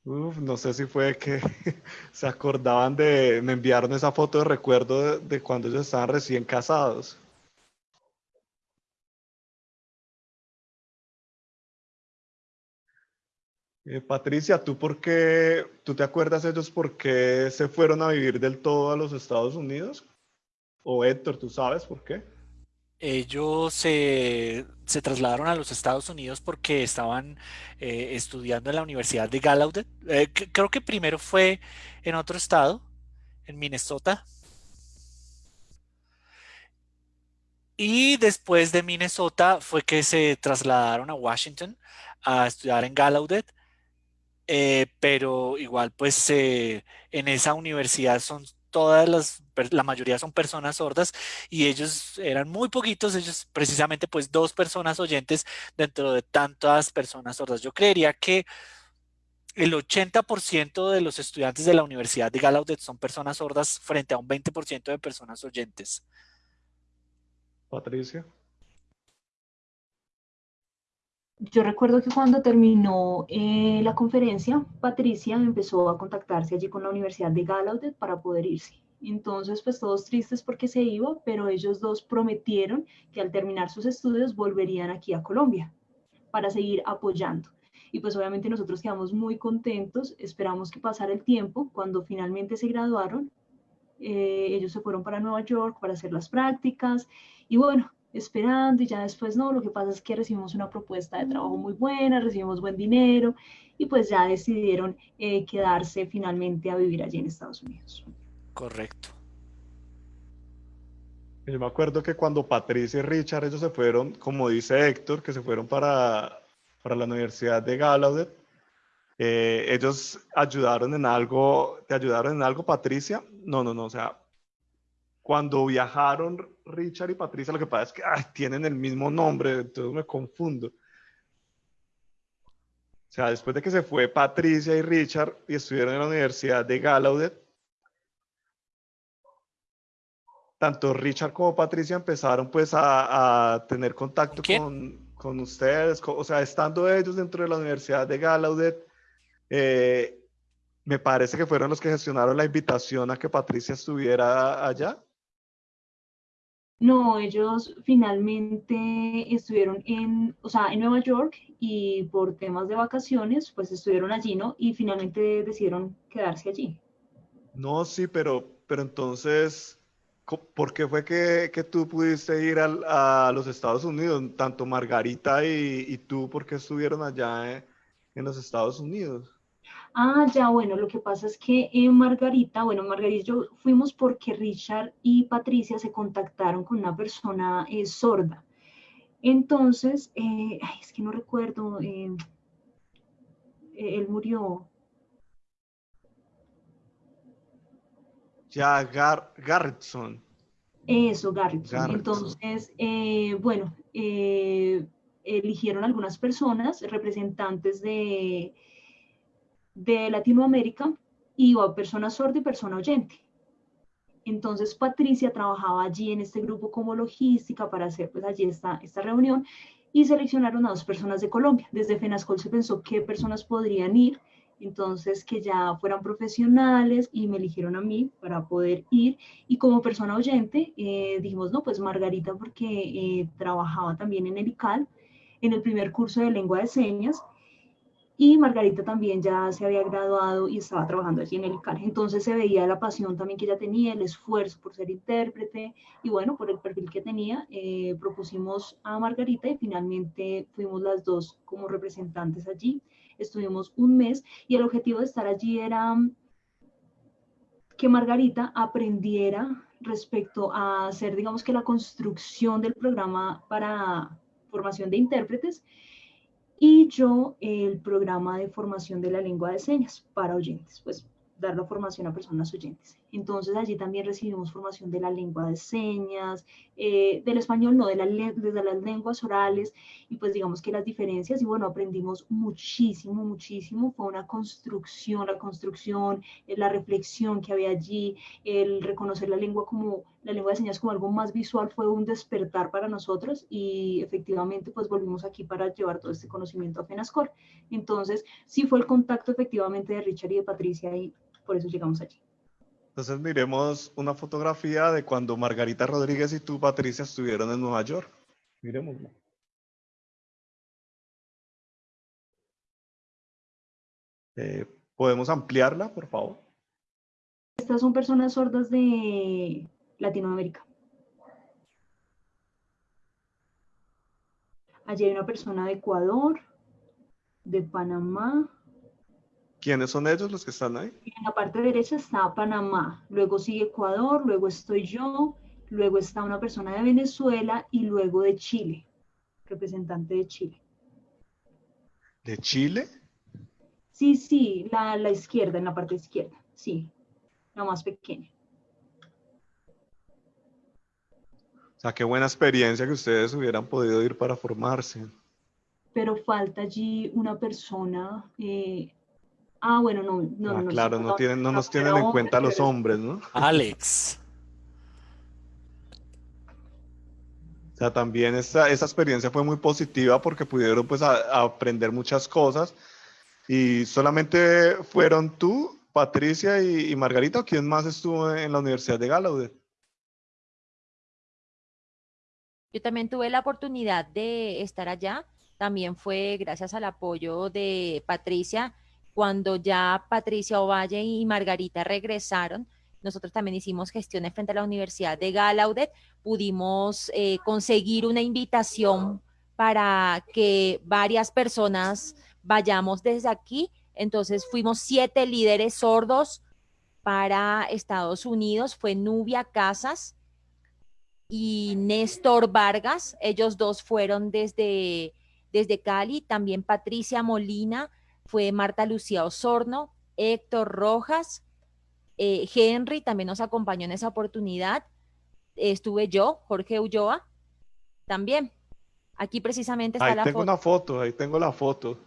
Uf, no sé si fue que se acordaban de, me enviaron esa foto de recuerdo de, cuando ellos estaban recién casados. Eh, Patricia, ¿tú por qué, tú te acuerdas ellos por qué se fueron a vivir del todo a los Estados Unidos? O Héctor, ¿tú sabes por qué? Ellos se, se trasladaron a los Estados Unidos porque estaban eh, estudiando en la Universidad de Gallaudet. Eh, creo que primero fue en otro estado, en Minnesota, y después de Minnesota fue que se trasladaron a Washington a estudiar en Gallaudet. Eh, pero igual pues en esa universidad son todas las, la mayoría son personas sordas y ellos eran muy poquitos, ellos precisamente pues dos personas oyentes dentro de tantas personas sordas. Yo creería que el 80% de los estudiantes de la Universidad de Gallaudet son personas sordas frente a un 20% de personas oyentes. Patricia. Yo recuerdo que cuando terminó eh, la conferencia, Patricia empezó a contactarse allí con la Universidad de Gallaudet para poder irse. Entonces, pues todos tristes porque se iba, pero ellos dos prometieron que al terminar sus estudios volverían aquí a Colombia para seguir apoyando. Y pues obviamente nosotros quedamos muy contentos, esperamos que pasara el tiempo. Cuando finalmente se graduaron, eh, ellos se fueron para Nueva York para hacer las prácticas y bueno, esperando y ya después no, lo que pasa es que recibimos una propuesta de trabajo muy buena, recibimos buen dinero y pues ya decidieron eh, quedarse finalmente a vivir allí en Estados Unidos. Correcto. Yo me acuerdo que cuando Patricia y Richard, ellos se fueron, como dice Héctor, que se fueron para, para la Universidad de Gallaudet, eh, ellos ayudaron en algo, ¿te ayudaron en algo, Patricia? No, no, no, o sea, cuando viajaron Richard y Patricia, lo que pasa es que ay, tienen el mismo nombre, entonces me confundo. O sea, después de que se fue Patricia y Richard y estuvieron en la Universidad de Gallaudet, tanto Richard como Patricia empezaron pues a, a tener contacto con, con ustedes, o sea, estando ellos dentro de la Universidad de Gallaudet, eh, me parece que fueron los que gestionaron la invitación a que Patricia estuviera allá. No, ellos finalmente estuvieron en, o sea, en Nueva York y por temas de vacaciones, pues estuvieron allí, ¿no? Y finalmente decidieron quedarse allí. No, sí, pero, pero entonces, ¿por qué fue que, que tú pudiste ir al- a los Estados Unidos? Tanto Margarita y, y tú, ¿por qué estuvieron allá eh, en los Estados Unidos? Ah, ya, bueno, lo que pasa es que en Margarita, bueno, Margarita y yo fuimos porque Richard y Patricia se contactaron con una persona eh, sorda. Entonces, eh, ay, es que no recuerdo, eh, eh, él murió. Ya, Gar Garretson. Eso, Garrison. Garrison. Entonces, eh, bueno, eh, eligieron algunas personas, representantes de, de Latinoamérica, iba persona sorda y persona oyente. Entonces, Patricia trabajaba allí en este grupo como logística para hacer pues allí esta, esta reunión y seleccionaron a dos personas de Colombia. Desde FENASCOL se pensó qué personas podrían ir, entonces que ya fueran profesionales y me eligieron a mí para poder ir. Y como persona oyente, eh, dijimos, no, pues Margarita porque eh, trabajaba también en el ICAL, en el primer curso de lengua de señas, y Margarita también ya se había graduado y estaba trabajando allí en el ICAL. Entonces se veía la pasión también que ella tenía, el esfuerzo por ser intérprete y bueno, por el perfil que tenía, eh, propusimos a Margarita y finalmente fuimos las dos como representantes allí. Estuvimos un mes y el objetivo de estar allí era que Margarita aprendiera respecto a hacer, digamos que la construcción del programa para formación de intérpretes y yo el programa de formación de la lengua de señas para oyentes, pues dar la formación a personas oyentes. Entonces allí también recibimos formación de la lengua de señas, eh, del español no, de, la, de las lenguas orales y pues digamos que las diferencias y bueno, aprendimos muchísimo, muchísimo, fue una construcción, la construcción, eh, la reflexión que había allí, el reconocer la lengua como, la lengua de señas como algo más visual fue un despertar para nosotros y efectivamente pues volvimos aquí para llevar todo este conocimiento a FENASCOR. Entonces sí fue el contacto efectivamente de Richard y de Patricia y por eso llegamos allí. Entonces miremos una fotografía de cuando Margarita Rodríguez y tú, Patricia, estuvieron en Nueva York. Miremosla. Eh, ¿Podemos ampliarla, por favor? Estas son personas sordas de Latinoamérica. Allí hay una persona de Ecuador, de Panamá. ¿Quiénes son ellos los que están ahí? En la parte derecha está Panamá, luego sigue Ecuador, luego estoy yo, luego está una persona de Venezuela y luego de Chile, representante de Chile. ¿De Chile? Sí, sí, la, la izquierda, en la parte izquierda, sí, la más pequeña. O sea, qué buena experiencia que ustedes hubieran podido ir para formarse. Pero falta allí una persona. eh, ah, bueno, no, no, Ah, no. claro, no, tienen, no nos tienen en cuenta los hombres, ¿no? Alex. O sea, también esa, esa experiencia fue muy positiva porque pudieron pues a- a aprender muchas cosas y solamente fueron tú, Patricia y, y Margarita, ¿o quién más estuvo en la Universidad de Gallaudet? Yo también tuve la oportunidad de estar allá. También fue gracias al apoyo de Patricia. Cuando ya Patricia Ovalle y Margarita regresaron, nosotros también hicimos gestiones frente a la Universidad de Gallaudet. Pudimos eh, conseguir una invitación para que varias personas vayamos desde aquí. Entonces fuimos siete líderes sordos para Estados Unidos. Fue Nubia Casas, y Néstor Vargas. Ellos dos fueron desde, desde Cali. También Patricia Molina, fue Marta Lucía Osorno, Héctor Rojas, eh, Henry también nos acompañó en esa oportunidad. Estuve yo, Jorge Ulloa, también. Aquí precisamente está Ahí la tengo foto. una foto, ahí tengo la foto.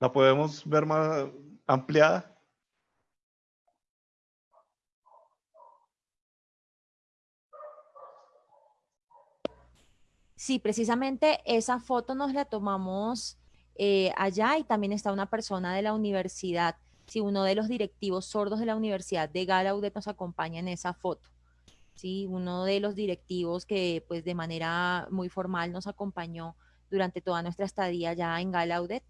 ¿La podemos ver más ampliada? Sí, precisamente esa foto nos la tomamos eh, allá y también está una persona de la universidad. Sí, uno de los directivos sordos de la Universidad de Gallaudet nos acompaña en esa foto. Sí, uno de los directivos que pues de manera muy formal nos acompañó durante toda nuestra estadía allá en Gallaudet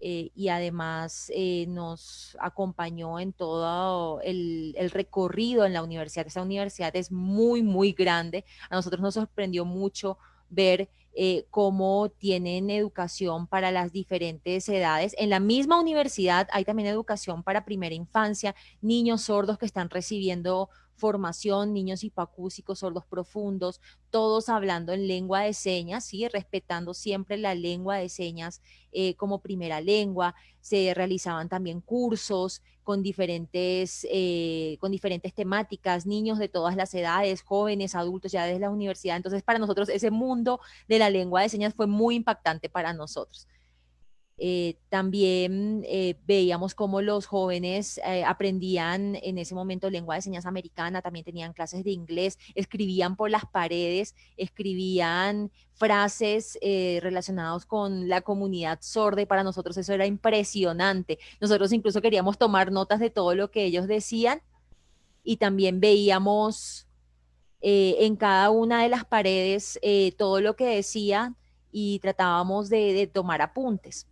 eh, y además eh, nos acompañó en todo el, el recorrido en la universidad. Esa universidad es muy, muy grande. A nosotros nos sorprendió mucho ver eh, cómo tienen educación para las diferentes edades. En la misma universidad hay también educación para primera infancia, niños sordos que están recibiendo formación, niños hipacúsicos, sordos profundos, todos hablando en lengua de señas, ¿sí? respetando siempre la lengua de señas eh, como primera lengua. Se realizaban también cursos con diferentes, eh, con diferentes temáticas, niños de todas las edades, jóvenes, adultos, ya desde la universidad. Entonces, para nosotros ese mundo de la lengua de señas fue muy impactante para nosotros. Eh, también eh, veíamos cómo los jóvenes eh, aprendían en ese momento lengua de señas americana, también tenían clases de inglés, escribían por las paredes, escribían frases eh, relacionadas con la comunidad sorda y para nosotros eso era impresionante. Nosotros incluso queríamos tomar notas de todo lo que ellos decían y también veíamos en cada una de las paredes todo lo que decían y tratábamos de tomar apuntes.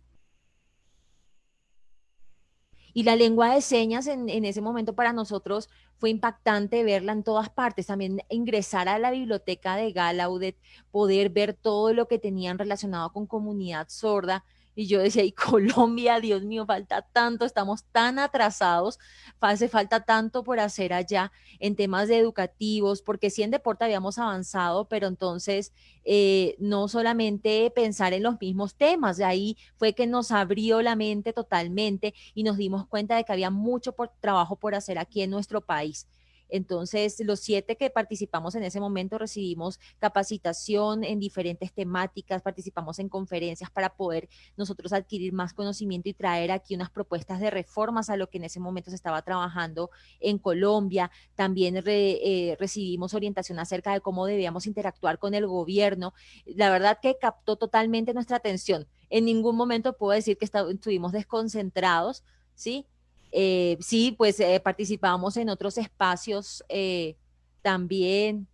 Y la lengua de señas en, en, ese momento para nosotros fue impactante verla en todas partes. También ingresar a la biblioteca de Gallaudet, poder ver todo lo que tenían relacionado con comunidad sorda. Y yo decía, y Colombia, Dios mío, falta tanto, estamos tan atrasados, hace falta tanto por hacer allá en temas educativos, porque sí en deporte habíamos avanzado, pero entonces eh, no solamente pensar en los mismos temas, de ahí fue que nos abrió la mente totalmente y nos dimos cuenta de que había mucho por, trabajo por hacer aquí en nuestro país. Entonces, los siete que participamos en ese momento recibimos capacitación en diferentes temáticas, participamos en conferencias para poder nosotros adquirir más conocimiento y traer aquí unas propuestas de reformas a lo que en ese momento se estaba trabajando en Colombia. También eh, recibimos orientación acerca de cómo debíamos interactuar con el gobierno. La verdad que captó totalmente nuestra atención. En ningún momento puedo decir que estuvimos desconcentrados, ¿sí? Eh, sí, pues eh, participamos en otros espacios eh, también.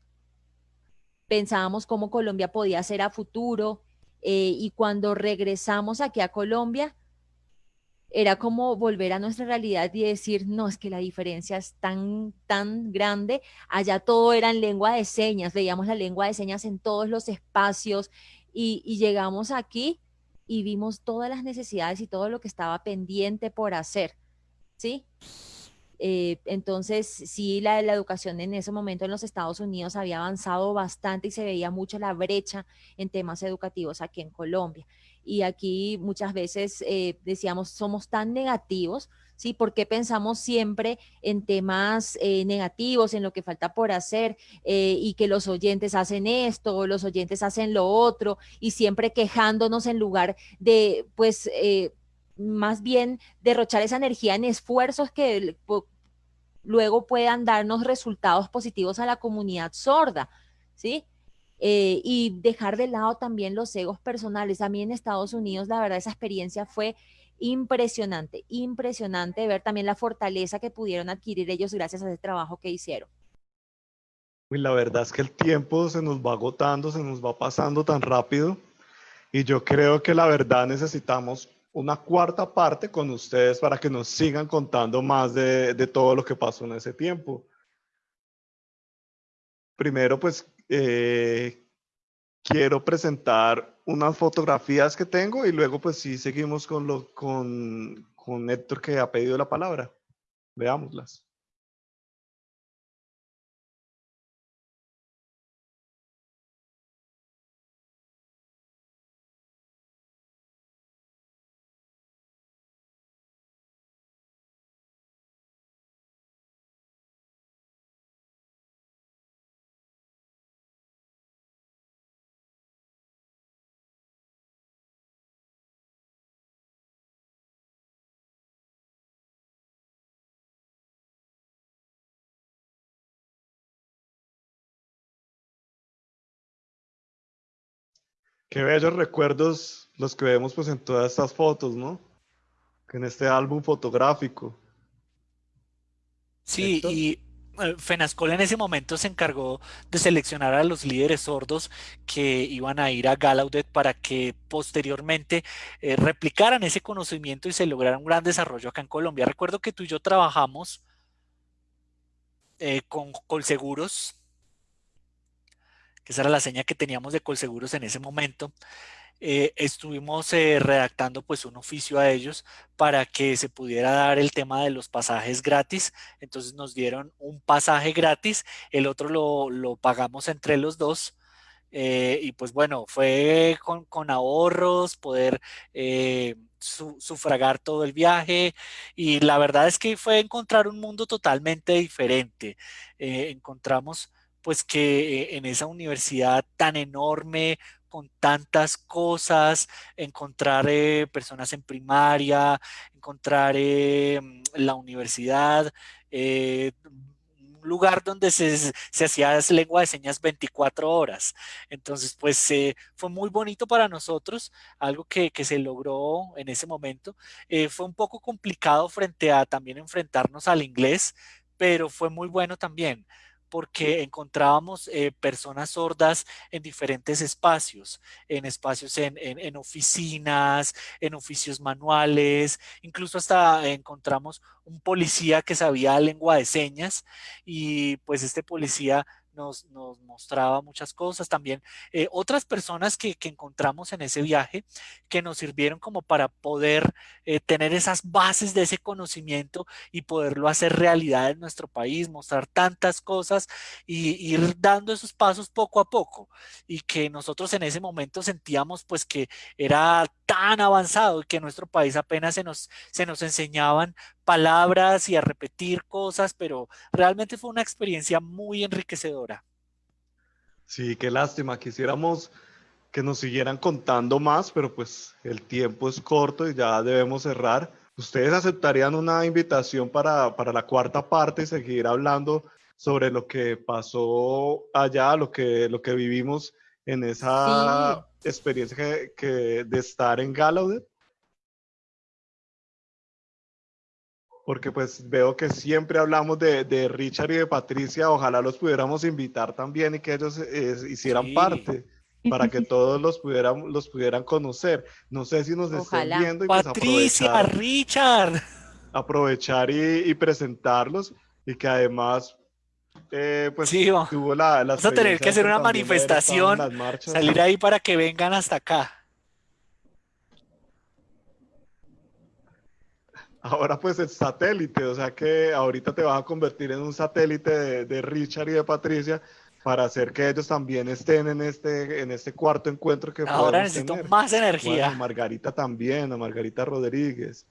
Pensábamos cómo Colombia podía ser a futuro eh, y cuando regresamos aquí a Colombia, era como volver a nuestra realidad y decir, no, es que la diferencia es tan, tan grande. Allá todo era en lengua de señas, veíamos la lengua de señas en todos los espacios y, y llegamos aquí y vimos todas las necesidades y todo lo que estaba pendiente por hacer, ¿sí? Eh, entonces, sí, la, la educación en ese momento en los Estados Unidos había avanzado bastante y se veía mucho la brecha en temas educativos aquí en Colombia. Y aquí muchas veces eh, decíamos, somos tan negativos, ¿sí? ¿Por qué pensamos siempre en temas eh, negativos, en lo que falta por hacer y que los oyentes hacen esto, los oyentes hacen lo otro y siempre quejándonos en lugar de, pues, más bien derrochar esa energía en esfuerzos que luego puedan darnos resultados positivos a la comunidad sorda, ¿sí? Eh, y dejar de lado también los egos personales. A mí en Estados Unidos, la verdad, esa experiencia fue impresionante, impresionante ver también la fortaleza que pudieron adquirir ellos gracias a ese trabajo que hicieron. Y la verdad es que el tiempo se nos va agotando, se nos va pasando tan rápido y yo creo que la verdad necesitamos una cuarta parte con ustedes para que nos sigan contando más de, todo lo que pasó en ese tiempo. Primero, pues, eh, quiero presentar unas fotografías que tengo y luego, pues, sí, seguimos con, lo, con, con Héctor que ha pedido la palabra. Veámoslas. Qué bellos recuerdos los que vemos pues en todas estas fotos, ¿no? En este álbum fotográfico. Sí, y eh, Fenascol en ese momento se encargó de seleccionar a los líderes sordos que iban a ir a Gallaudet para que posteriormente eh, replicaran ese conocimiento y se lograra un gran desarrollo acá en Colombia. Recuerdo que tú y yo trabajamos eh, con Colseguros que esa era la seña que teníamos de Colseguros en ese momento, eh, estuvimos eh, redactando pues un oficio a ellos para que se pudiera dar el tema de los pasajes gratis. Entonces nos dieron un pasaje gratis, el otro lo, pagamos entre los dos. Eh, y pues bueno, fue con, ahorros, poder sufragar todo el viaje y la verdad es que fue encontrar un mundo totalmente diferente. encontramos pues que eh, en esa universidad tan enorme, con tantas cosas, encontrar eh, personas en primaria, encontrar eh, la universidad, un lugar donde se, hacía lengua de señas 24 horas. Entonces, pues fue muy bonito para nosotros, algo que, que se logró en ese momento. fue un poco complicado frente a también enfrentarnos al inglés, pero fue muy bueno también porque encontrábamos eh, personas sordas en diferentes espacios, en espacios en, en, oficinas, en oficios manuales, incluso hasta encontramos un policía que sabía lengua de señas y pues este policía nos, mostraba muchas cosas. También eh, otras personas que, encontramos en ese viaje que nos sirvieron como para poder eh, tener esas bases de ese conocimiento y poderlo hacer realidad en nuestro país, mostrar tantas cosas y ir dando esos pasos poco a poco. Y que nosotros en ese momento sentíamos pues que era tan avanzado y que en nuestro país apenas se nos, se nos enseñaban palabras y a repetir cosas, pero realmente fue una experiencia muy enriquecedora. Sí, qué lástima. Quisiéramos que nos siguieran contando más, pero pues el tiempo es corto y ya debemos cerrar. ¿Ustedes aceptarían una invitación para, para la cuarta parte y seguir hablando sobre lo que pasó allá, lo que, lo que vivimos en esa experiencia que, de estar en Gallaudet? Porque pues veo que siempre hablamos de, Richard y de Patricia, ojalá los pudiéramos invitar también y que ellos eh, hicieran parte. para que todos los pudieran, los pudieran conocer. No sé si nos están viendo y pues Patricia, aprovechar, Richard. Aprovechar y, presentarlos y que además eh, pues tuvo la, Vamos a tener que hacer una manifestación, salir ahí para que vengan hasta acá. Ahora pues el satélite, o sea que ahorita te vas a convertir en un satélite de, Richard y de Patricia para hacer que ellos también estén en este, en este cuarto encuentro que Ahora necesito más energía. Bueno, Margarita también, a Margarita Rodríguez.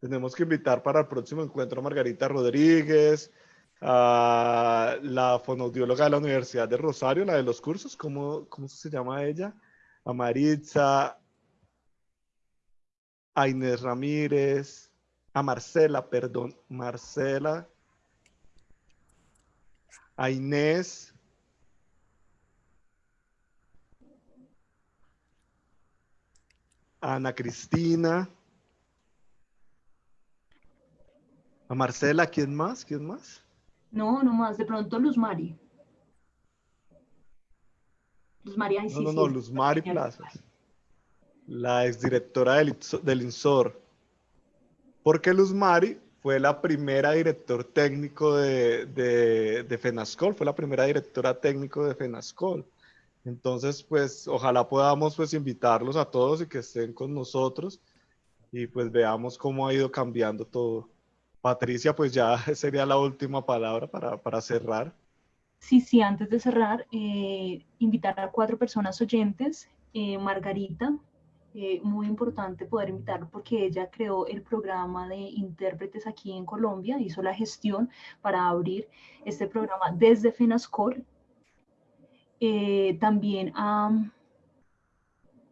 Tenemos que invitar para el próximo encuentro a Margarita Rodríguez, a la fonoaudióloga de la Universidad de Rosario, la de los cursos, ¿cómo, cómo se llama ella? A Maritza, a Inés Ramírez, a Marcela, perdón, Marcela, a Inés, a Ana Cristina, a Marcela, ¿quién más? ¿Quién más? No, no más, de pronto Luz Mari. Luz Mari, No, no, no, Luz Mari Plazas la exdirectora del, del INSOR, porque Luz Mari fue la primera director técnico de, FENASCOL, fue la primera directora técnico de FENASCOL. Entonces, pues, ojalá podamos pues invitarlos a todos y que estén con nosotros y pues veamos cómo ha ido cambiando todo. Patricia, pues ya sería la última palabra para, para cerrar. Sí, sí, antes de cerrar, eh, invitar a cuatro personas oyentes. Eh, Margarita, eh, muy importante poder invitarlo porque ella creó el programa de intérpretes aquí en Colombia, hizo la gestión para abrir este programa desde FENASCOR. Eh, también a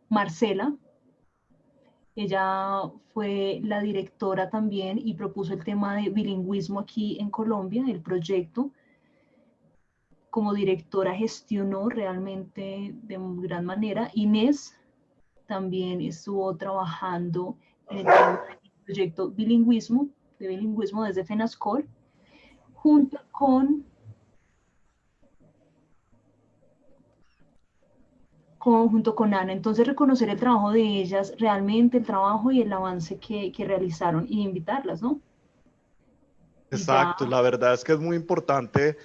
Marcela, ella fue la directora también y propuso el tema de bilingüismo aquí en Colombia, el proyecto. Como directora gestionó realmente de gran manera. Inés también estuvo trabajando en el proyecto bilingüismo, de bilingüismo desde FENASCOL, junto con, junto con Ana. Entonces, reconocer el trabajo de ellas, realmente el trabajo y el avance que, que realizaron y invitarlas, ¿no? Exacto, la verdad es que es muy importante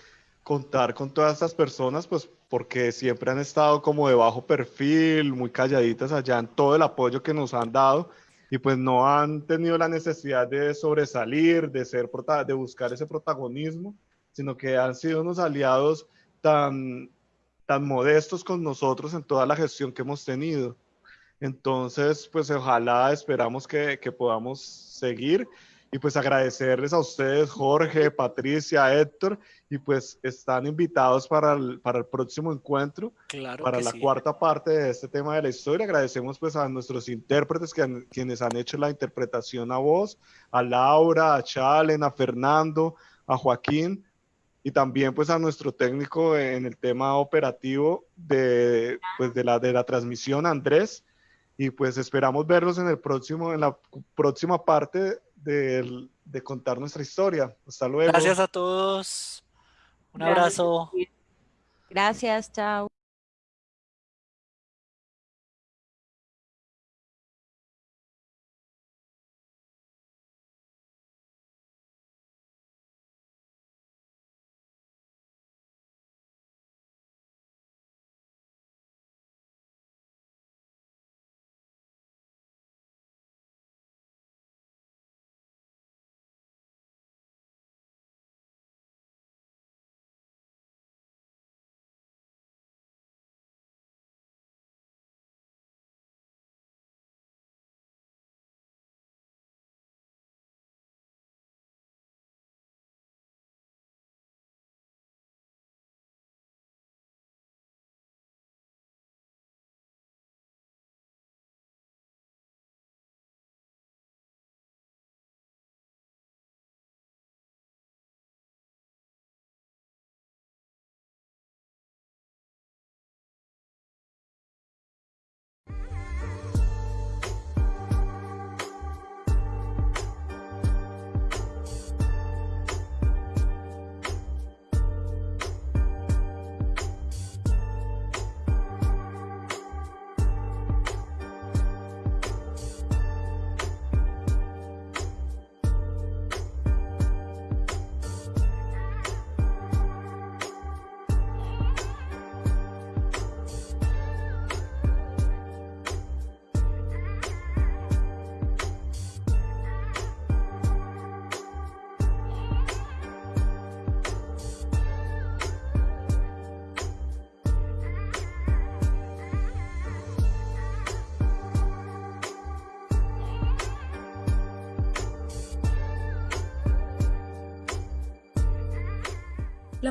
contar con todas estas personas, pues porque siempre han estado como de bajo perfil, muy calladitas allá en todo el apoyo que nos han dado y pues no han tenido la necesidad de sobresalir, de, ser, de buscar ese protagonismo, sino que han sido unos aliados tan, tan modestos con nosotros en toda la gestión que hemos tenido. Entonces, pues ojalá esperamos que, que podamos seguir y pues agradecerles a ustedes, Jorge, Patricia, Héctor, y pues están invitados para el, para el próximo encuentro, para la cuarta parte de este tema de la historia. Agradecemos pues a nuestros intérpretes que quienes han hecho la interpretación a voz, a Laura, a Chalen, a Fernando, a Joaquín, y también pues a nuestro técnico en el tema operativo de, pues, de, la, de la transmisión, Andrés, y pues esperamos verlos en el próximo, en la próxima parte de, de contar nuestra historia. Hasta luego. Gracias a todos. Un abrazo. Gracias, chao.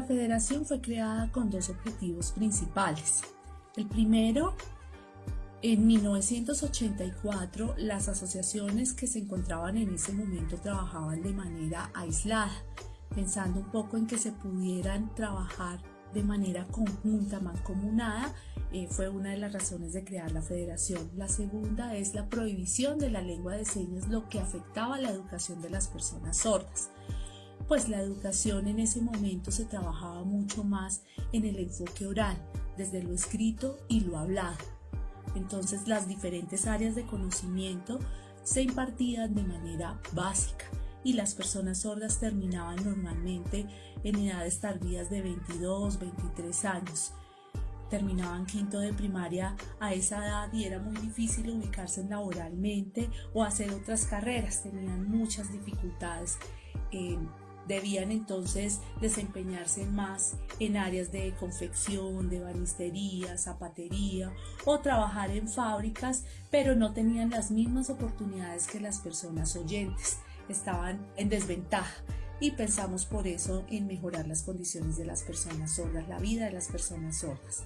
La federación fue creada con dos objetivos principales. El primero, en 1984, las asociaciones que se encontraban en ese momento trabajaban de manera aislada, pensando un poco en que se pudieran trabajar de manera conjunta, mancomunada, eh, fue una de las razones de crear la federación. La segunda es la prohibición de la lengua de señas, lo que afectaba la educación de las personas sordas. Pues la educación en ese momento se trabajaba mucho más en el enfoque oral, desde lo escrito y lo hablado. Entonces las diferentes áreas de conocimiento se impartían de manera básica y las personas sordas terminaban normalmente en edades tardías de 22, 23 años. Terminaban quinto de primaria a esa edad y era muy difícil ubicarse laboralmente o hacer otras carreras, tenían muchas dificultades. Debían entonces desempeñarse más en áreas de confección, de banistería, zapatería o trabajar en fábricas, pero no tenían las mismas oportunidades que las personas oyentes estaban en desventaja y pensamos por eso en mejorar las condiciones de las personas sordas, la vida de las personas sordas.